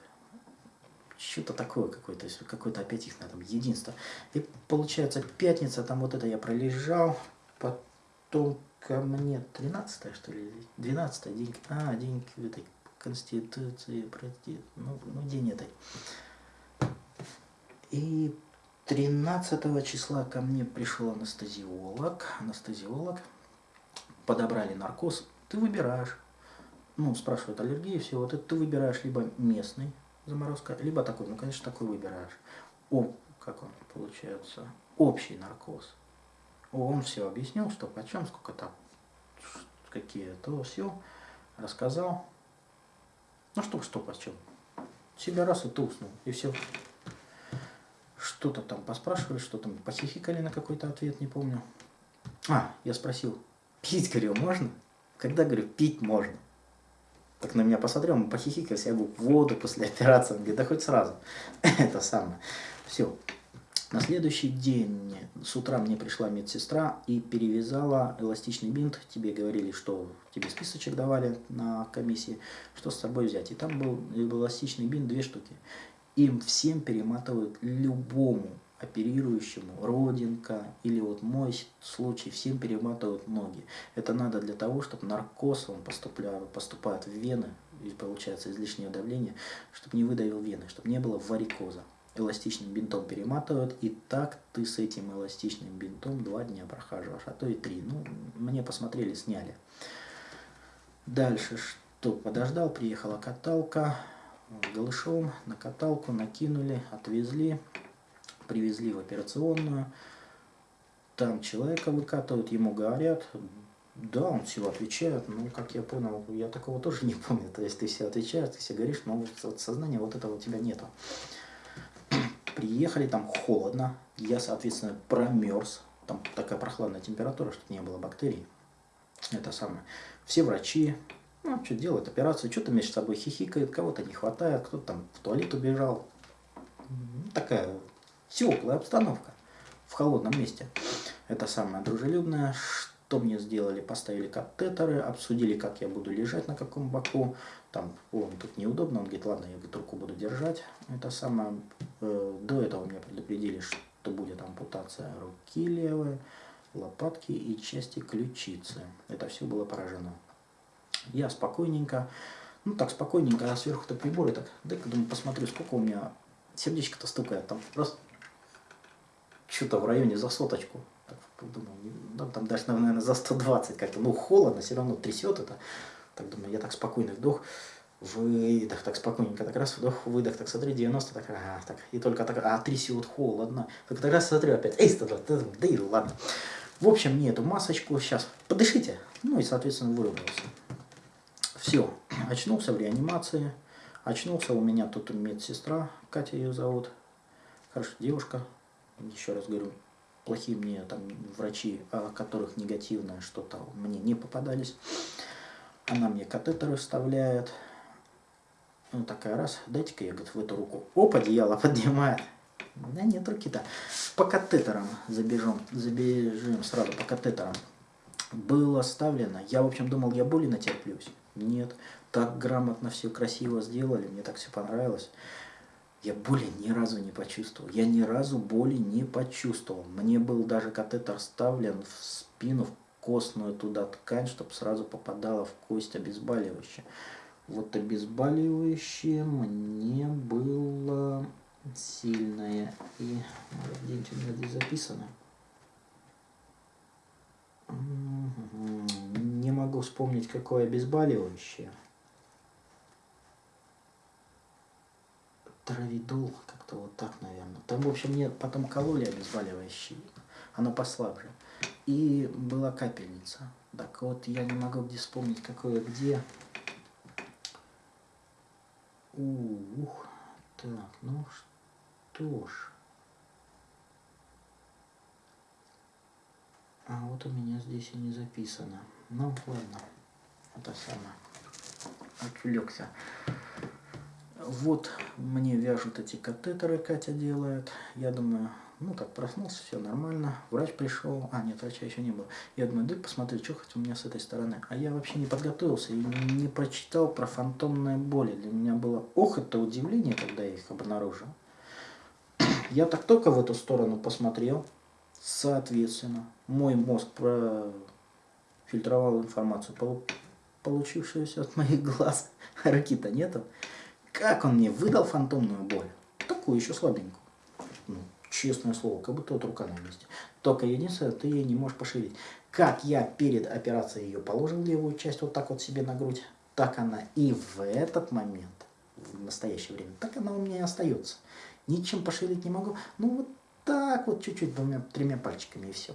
Что-то такое какое-то, какое-то опять их там единство. И получается пятница, там вот это я пролежал, потом ко мне 13 что ли, 12 день, а, день этой Конституции, прости, ну, ну день этой. И 13 числа ко мне пришел анестезиолог, анестезиолог, подобрали наркоз, ты выбираешь. Ну, спрашивают аллергии, все, вот это ты выбираешь либо местный заморозка, либо такой, ну, конечно, такой выбираешь. О, как он получается, общий наркоз. Он все объяснил, что почем, сколько там, какие, то все, рассказал. Ну что, что почем. Себя раз и ты уснул, и все. Что-то там поспрашивали, что там похихикали на какой-то ответ, не помню. А, я спросил, Пить, говорю, можно? Когда, говорю, пить можно? Так на меня посмотрел, мы похихикали, я говорю, воду после операции. Да хоть сразу. Это самое. Все. На следующий день с утра мне пришла медсестра и перевязала эластичный бинт. Тебе говорили, что тебе списочек давали на комиссии, что с собой взять. И там был эластичный бинт, две штуки. Им всем перематывают любому оперирующему родинка или вот мой случай, всем перематывают ноги. Это надо для того, чтобы наркоз, он поступляет, поступает в вены, и получается излишнее давление, чтобы не выдавил вены, чтобы не было варикоза. Эластичным бинтом перематывают, и так ты с этим эластичным бинтом два дня прохаживаешь, а то и три. Ну, мне посмотрели, сняли. Дальше что? Подождал, приехала каталка, голышом на каталку накинули, отвезли привезли в операционную, там человека выкатывают, ему говорят, да, он все отвечает, ну, как я понял, я такого тоже не помню, то есть ты все отвечаешь, ты все говоришь, но вот сознания вот этого у тебя нету. Приехали, там холодно, я, соответственно, промерз, там такая прохладная температура, чтобы не было бактерий, это самое. Все врачи, ну, что делают, операцию, что-то между собой хихикает, кого-то не хватает, кто-то там в туалет убежал. Такая теплая обстановка в холодном месте. Это самое дружелюбное. Что мне сделали? Поставили катетеры, обсудили, как я буду лежать, на каком боку. Там, он тут неудобно, он говорит, ладно, я говорит, руку буду держать. Это самое. Э, до этого меня предупредили, что будет ампутация руки левой, лопатки и части ключицы. Это все было поражено. Я спокойненько, ну так спокойненько, а сверху-то приборы, так, дай-ка, думаю, посмотрю, сколько у меня сердечко-то стукает. Там просто что-то в районе за соточку. Так, подумал, да, там даже, наверное, за 120 как-то. Ну, холодно, все равно трясет это. Так думаю, я так спокойный вдох, выдох, так спокойненько, так раз вдох, выдох, так смотри, 90, так, а, так, и только так, а, трясет, холодно. Так, так раз смотрю опять, эй, 120, да и ладно. В общем, мне эту масочку сейчас подышите, ну и, соответственно, вырубился. Все, очнулся в реанимации, очнулся у меня тут медсестра, Катя ее зовут, хорошая девушка, еще раз говорю, плохие мне там врачи, о которых негативное что-то мне не попадались. Она мне катетеры вставляет. Ну, такая раз, дайте-ка я, говорит, в эту руку. Оп, одеяло поднимает. Да нет руки-то. По катетерам забежим, забежим сразу по катетерам. Было оставлено. Я, в общем, думал, я боли натерплюсь. Нет. Так грамотно все красиво сделали. Мне так все понравилось. Я боли ни разу не почувствовал. Я ни разу боли не почувствовал. Мне был даже катетер вставлен в спину, в костную туда ткань, чтобы сразу попадало в кость обезболивающее. Вот обезболивающее мне было сильное. И где-нибудь у меня здесь записано. Не могу вспомнить, какое обезболивающее. Травидол, как-то вот так, наверное. Там, в общем, мне потом кололи обезболивающие. Оно послабже. И была капельница. Так вот, я не могу где вспомнить, какое где. Ух, так, ну что ж. А вот у меня здесь и не записано. Ну, ладно. Это самое. Отвлекся. Вот мне вяжут эти катетеры, Катя делает. Я думаю, ну так проснулся, все нормально. Врач пришел, а нет, врача еще не было. Я думаю, дай посмотрю, что хоть у меня с этой стороны. А я вообще не подготовился и не прочитал про фантомные боли. Для меня было, ох, это удивление, когда я их обнаружил. Я так только в эту сторону посмотрел, соответственно, мой мозг профильтровал информацию, получившуюся от моих глаз. Руки-то нету. Как он мне выдал фантомную боль? Такую еще слабенькую. Честное слово, как будто вот рука на месте. Только единственное, ты ее не можешь пошевелить. Как я перед операцией ее положил левую часть вот так вот себе на грудь, так она и в этот момент, в настоящее время, так она у меня и остается. Ничем пошевелить не могу. Ну вот так вот чуть-чуть, двумя-тремя пальчиками и все.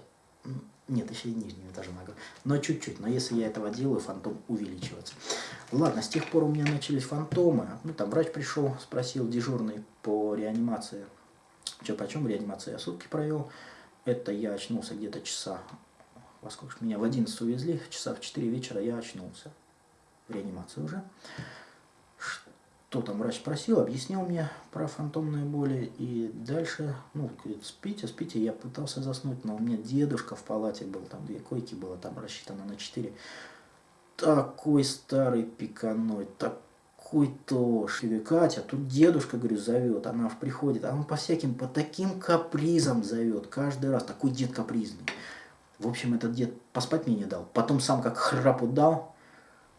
Нет, еще и нижнюю тоже могу. Но чуть-чуть. Но если я этого делаю, фантом увеличивается. Ладно, с тех пор у меня начались фантомы. Ну, там врач пришел, спросил дежурный по реанимации. Че, почем реанимация? Я сутки провел. Это я очнулся где-то часа. Во меня в 11 увезли, часа в 4 вечера я очнулся. В реанимации уже. Что там врач спросил, объяснил мне про фантомные боли. И дальше, ну, говорит, спите, спите. Я пытался заснуть, но у меня дедушка в палате был, там две койки было, там рассчитано на 4. Такой старый пиканой, так какой-то Катя, тут дедушка, говорю, зовет, она приходит, а он по всяким, по таким капризам зовет, каждый раз, такой дед капризный. В общем, этот дед поспать мне не дал, потом сам как храпу дал,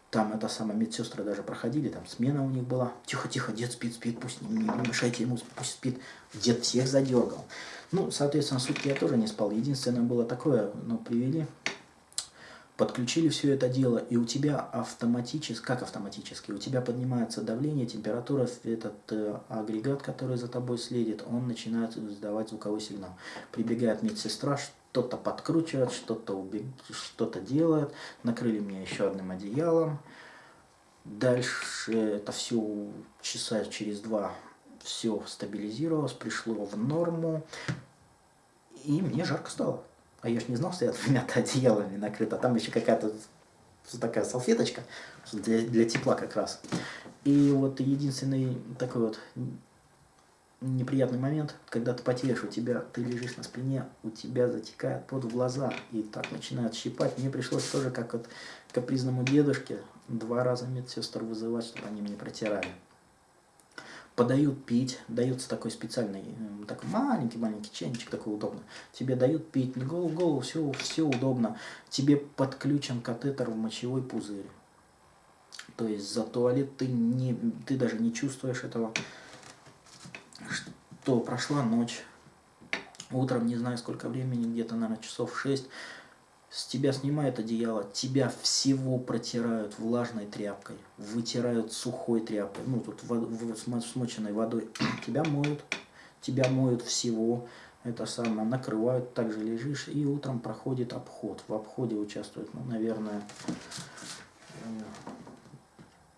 там это самое, медсестры даже проходили, там смена у них была, тихо-тихо, дед спит, спит, пусть не, не мешайте ему, пусть спит, дед всех задергал. Ну, соответственно, сутки я тоже не спал, единственное было такое, ну, привели, подключили все это дело, и у тебя автоматически, как автоматически, у тебя поднимается давление, температура, этот э, агрегат, который за тобой следит, он начинает издавать звуковой сигнал. Прибегает медсестра, что-то подкручивает, что-то убег... что-то делает, накрыли меня еще одним одеялом. Дальше это все часа через два все стабилизировалось, пришло в норму, и мне жарко стало. А я ж не знал, что я двумя-то одеялами накрыт, а там еще какая-то такая салфеточка для, для тепла как раз. И вот единственный такой вот неприятный момент, когда ты потеешь, у тебя, ты лежишь на спине, у тебя затекает под в глаза, и так начинает щипать. Мне пришлось тоже, как вот капризному дедушке, два раза медсестр вызывать, чтобы они мне протирали подают пить, дается такой специальный, такой маленький-маленький чайничек, такой удобно. Тебе дают пить, голову, голову, все, все удобно. Тебе подключен катетер в мочевой пузырь. То есть за туалет ты, не, ты даже не чувствуешь этого, что прошла ночь. Утром, не знаю сколько времени, где-то, наверное, часов 6, с тебя снимают одеяло, тебя всего протирают влажной тряпкой, вытирают сухой тряпкой, ну тут смоченной водой, тебя моют, тебя моют всего, это самое, накрывают, также лежишь, и утром проходит обход. В обходе участвует, ну, наверное, э,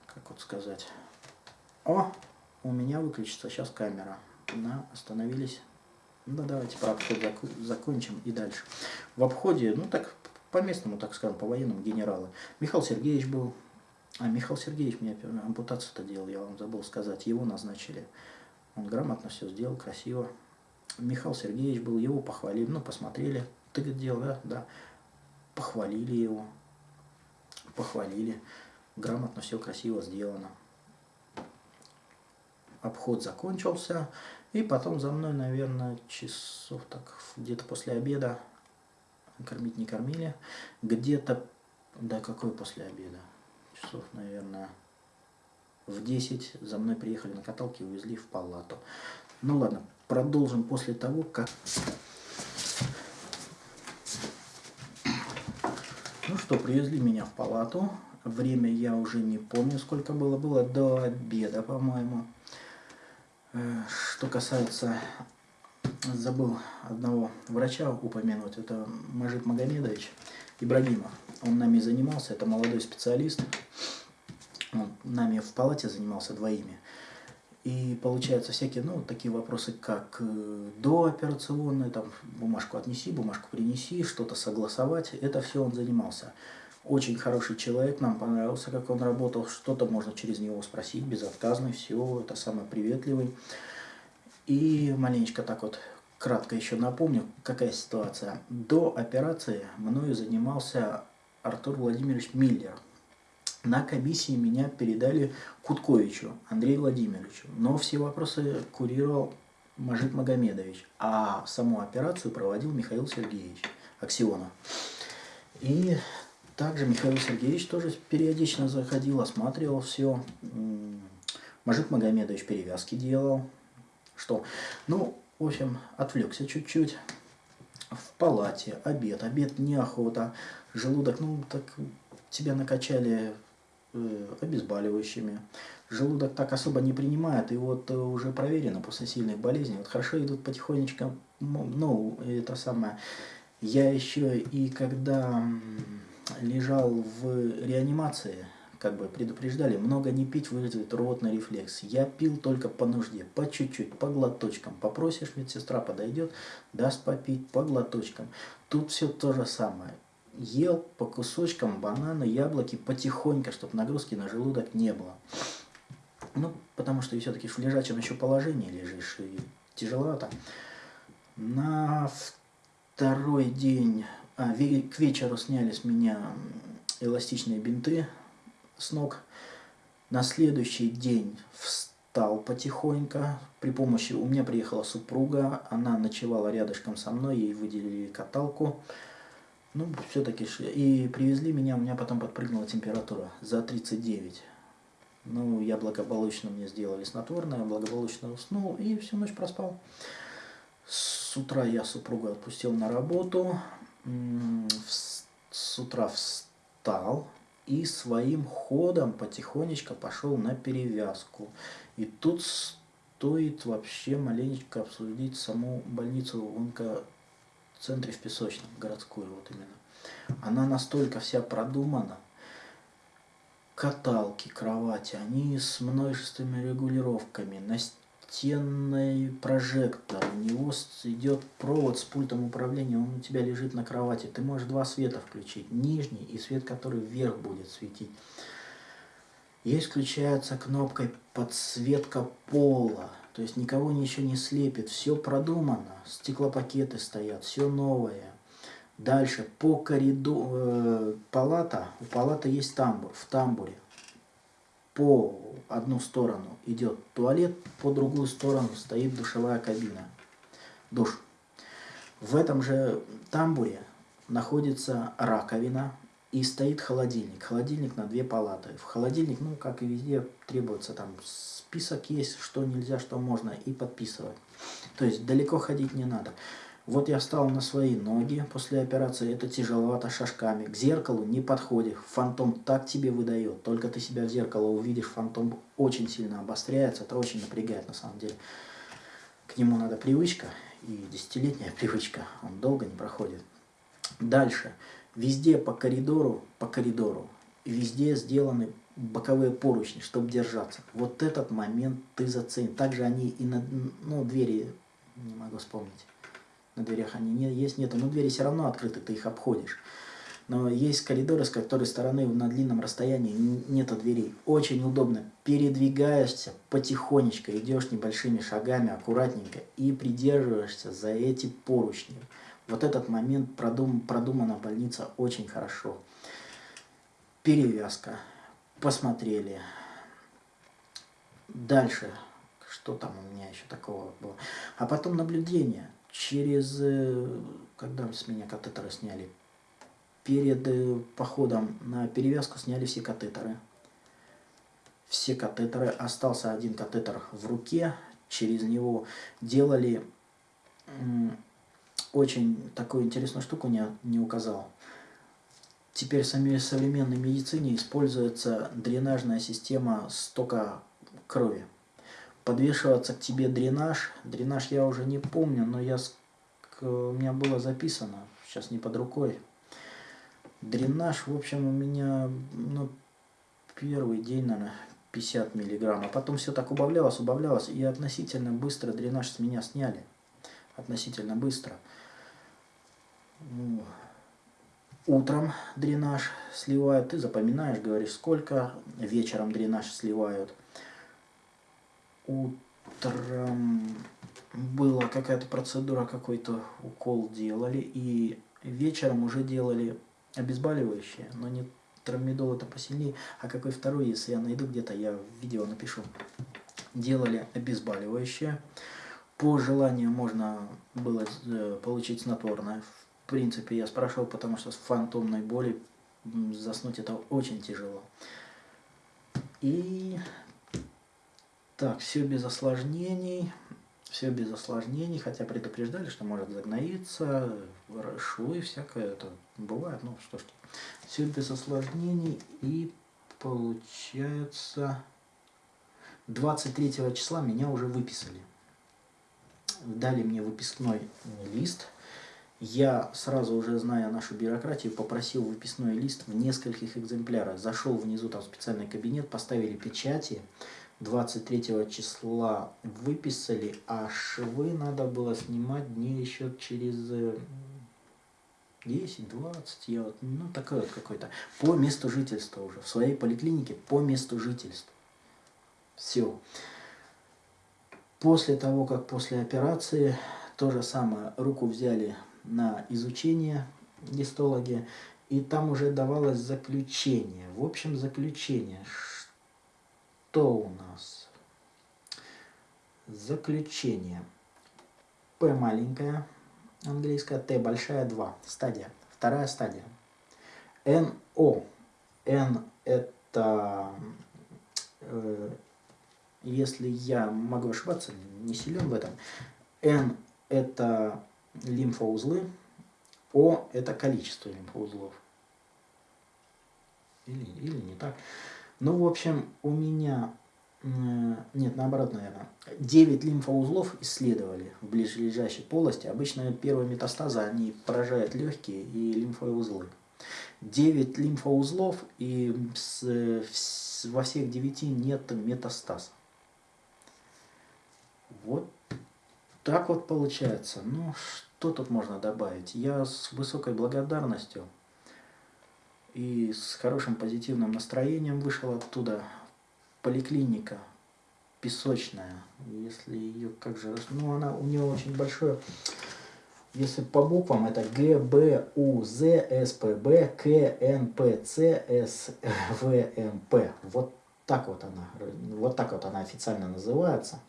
как вот сказать, о, у меня выключится сейчас камера, на, остановились ну давайте про обход закончим и дальше. В обходе, ну так по местному, так скажем, по военному генералы. Михаил Сергеевич был. А Михаил Сергеевич мне ампутацию-то делал, я вам забыл сказать. Его назначили. Он грамотно все сделал, красиво. Михаил Сергеевич был, его похвалили, ну, посмотрели. Ты это делал, да? Да. Похвалили его. Похвалили. Грамотно, все красиво сделано. Обход закончился. И потом за мной, наверное, часов так где-то после обеда кормить не кормили. Где-то, да какой после обеда? Часов, наверное, в 10 за мной приехали на каталке и увезли в палату. Ну ладно, продолжим после того, как... Ну что, привезли меня в палату. Время я уже не помню, сколько было. Было до обеда, по-моему. Э, что касается... Забыл одного врача упомянуть. Это Мажит Магомедович Ибрагимов. Он нами занимался. Это молодой специалист. Он нами в палате занимался двоими. И получается всякие, ну, такие вопросы, как э, дооперационные, там, бумажку отнеси, бумажку принеси, что-то согласовать. Это все он занимался. Очень хороший человек, нам понравился, как он работал. Что-то можно через него спросить, безотказный, все, это самый приветливый. И маленечко так вот кратко еще напомню, какая ситуация. До операции мною занимался Артур Владимирович Миллер – на комиссии меня передали Кутковичу Андрею Владимировичу, но все вопросы курировал Мажит Магомедович, а саму операцию проводил Михаил Сергеевич Аксионов. И также Михаил Сергеевич тоже периодично заходил, осматривал все. Мажит Магомедович перевязки делал. Что? Ну, в общем, отвлекся чуть-чуть. В палате, обед, обед неохота, желудок, ну, так тебя накачали Э, обезболивающими. Желудок так особо не принимает, и вот э, уже проверено после сильных болезней. Вот хорошо идут потихонечку, ну, это самое. Я еще и когда лежал в реанимации, как бы предупреждали, много не пить вызовет рвотный рефлекс. Я пил только по нужде, по чуть-чуть, по глоточкам. Попросишь, медсестра подойдет, даст попить по глоточкам. Тут все то же самое ел по кусочкам бананы, яблоки потихоньку, чтобы нагрузки на желудок не было. Ну, потому что все-таки в лежачем еще положении лежишь, и тяжеловато. На второй день, а, к вечеру сняли с меня эластичные бинты с ног. На следующий день встал потихоньку. При помощи, у меня приехала супруга, она ночевала рядышком со мной, ей выделили каталку. Ну, все-таки и привезли меня, у меня потом подпрыгнула температура за 39. Ну, я благополучно мне сделали снотворное, благополучно уснул и всю ночь проспал. С утра я супругу отпустил на работу, с утра встал и своим ходом потихонечку пошел на перевязку. И тут стоит вообще маленечко обсудить саму больницу в центре, в Песочном, городскую вот именно. Она настолько вся продумана, каталки, кровати, они с множественными регулировками, настенный прожектор, у него идет провод с пультом управления, он у тебя лежит на кровати, ты можешь два света включить, нижний и свет, который вверх будет светить. Есть включается кнопкой подсветка пола, то есть никого ничего не слепит, все продумано, стеклопакеты стоят, все новое. Дальше по коридору, э, палата, у палаты есть тамбур, в тамбуре по одну сторону идет туалет, по другую сторону стоит душевая кабина, душ. В этом же тамбуре находится раковина и стоит холодильник. Холодильник на две палаты. В холодильник, ну, как и везде, требуется там список есть, что нельзя, что можно, и подписывать. То есть далеко ходить не надо. Вот я встал на свои ноги после операции, это тяжеловато шажками. К зеркалу не подходишь, фантом так тебе выдает. Только ты себя в зеркало увидишь, фантом очень сильно обостряется, это очень напрягает на самом деле. К нему надо привычка, и десятилетняя привычка, он долго не проходит. Дальше, везде по коридору, по коридору, везде сделаны боковые поручни, чтобы держаться. Вот этот момент ты зацени. Также они и на ну, двери, не могу вспомнить, на дверях они не, есть, нету, но двери все равно открыты, ты их обходишь. Но есть коридоры, с которой стороны на длинном расстоянии нету дверей. Очень удобно. Передвигаешься потихонечку, идешь небольшими шагами, аккуратненько, и придерживаешься за эти поручни. Вот этот момент продум, продумана больница очень хорошо. Перевязка. Посмотрели. Дальше. Что там у меня еще такого было? А потом наблюдение. Через... Э, когда с меня катетеры сняли? Перед э, походом на перевязку сняли все катетеры. Все катетеры. Остался один катетер в руке. Через него делали очень такую интересную штуку не, не указал. Теперь в самой современной медицине используется дренажная система стока крови. Подвешиваться к тебе дренаж. Дренаж я уже не помню, но я, у меня было записано, сейчас не под рукой. Дренаж, в общем, у меня ну, первый день, наверное, 50 миллиграмм. А потом все так убавлялось, убавлялось, и относительно быстро дренаж с меня сняли. Относительно быстро. Утром дренаж сливают, ты запоминаешь, говоришь, сколько, вечером дренаж сливают. Утром была какая-то процедура, какой-то укол делали, и вечером уже делали обезболивающее, но не трамидол это посильнее, а какой второй, если я найду где-то, я видео напишу. Делали обезболивающее. По желанию можно было э, получить снотворное в принципе, я спрашивал, потому что с фантомной боли заснуть это очень тяжело. И так, все без осложнений. Все без осложнений, хотя предупреждали, что может загноиться, швы, всякое это бывает, ну что ж. Все без осложнений и получается 23 числа меня уже выписали. Дали мне выпискной лист я сразу уже, зная нашу бюрократию, попросил выписной лист в нескольких экземплярах. Зашел внизу, там специальный кабинет, поставили печати. 23 числа выписали, а швы надо было снимать дней еще через 10-20, я вот, ну такой вот какой-то, по месту жительства уже, в своей поликлинике по месту жительства. Все. После того, как после операции, то же самое, руку взяли на изучение гистологи, и там уже давалось заключение. В общем, заключение. Что у нас? Заключение. П маленькая, английская, Т большая, 2. Стадия. Вторая стадия. НО. Н это, э, если я могу ошибаться, не силен в этом, Н это лимфоузлы. О – это количество лимфоузлов. Или, или не так. Ну, в общем, у меня, нет, наоборот, наверное, 9 лимфоузлов исследовали в ближайшей полости. Обычно первые метастазы, они поражают легкие и лимфовые узлы. 9 лимфоузлов, и во всех 9 нет метастаза. Вот так вот получается. Ну, что тут можно добавить? Я с высокой благодарностью и с хорошим позитивным настроением вышел оттуда. Поликлиника песочная, если ее как же, ну она у нее очень большое, если по буквам это Г, Б, У, З, С, П, Б, К, Н, П, Ц, С, В, М, П. Вот так вот она, вот так вот она официально называется.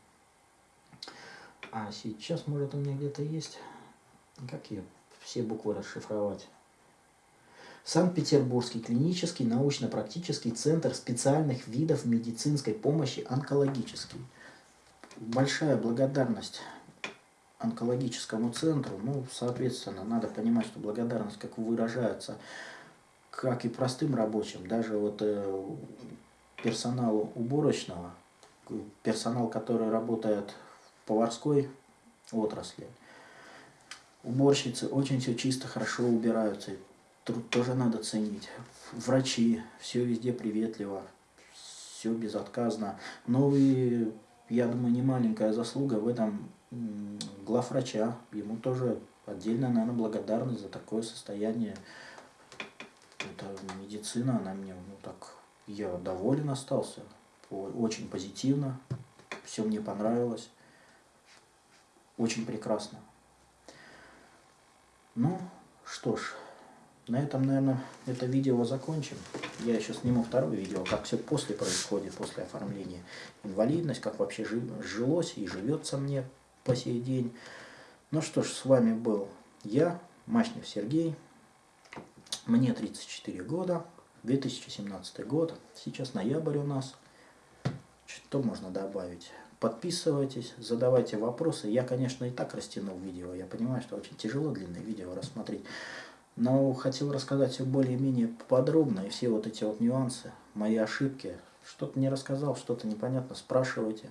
А сейчас, может, у меня где-то есть... Как ее все буквы расшифровать? Санкт-Петербургский клинический научно-практический центр специальных видов медицинской помощи онкологический. Большая благодарность онкологическому центру. Ну, соответственно, надо понимать, что благодарность как выражается как и простым рабочим, даже вот э, персоналу уборочного, персонал, который работает поварской отрасли. Уборщицы очень все чисто, хорошо убираются. Труд тоже надо ценить. Врачи, все везде приветливо, все безотказно. Ну и, я думаю, не маленькая заслуга в этом главврача. Ему тоже отдельно, наверное, благодарность за такое состояние Это медицина, она мне, ну так, я доволен остался. Очень позитивно. Все мне понравилось. Очень прекрасно. Ну, что ж, на этом, наверное, это видео закончим. Я еще сниму второе видео, как все после происходит, после оформления. Инвалидность, как вообще жилось и живется мне по сей день. Ну что ж, с вами был я, Мачнев Сергей. Мне 34 года, 2017 год. Сейчас ноябрь у нас. Что можно добавить? Подписывайтесь, задавайте вопросы. Я, конечно, и так растянул видео. Я понимаю, что очень тяжело длинное видео рассмотреть. Но хотел рассказать все более-менее подробно. И все вот эти вот нюансы, мои ошибки. Что-то не рассказал, что-то непонятно, спрашивайте.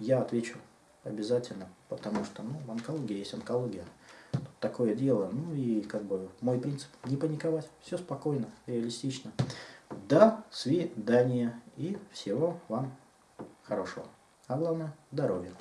Я отвечу обязательно. Потому что, ну, онкология есть онкология. Тут такое дело. Ну и как бы мой принцип не паниковать. Все спокойно, реалистично. До свидания и всего вам хорошего. А главное, здоровья.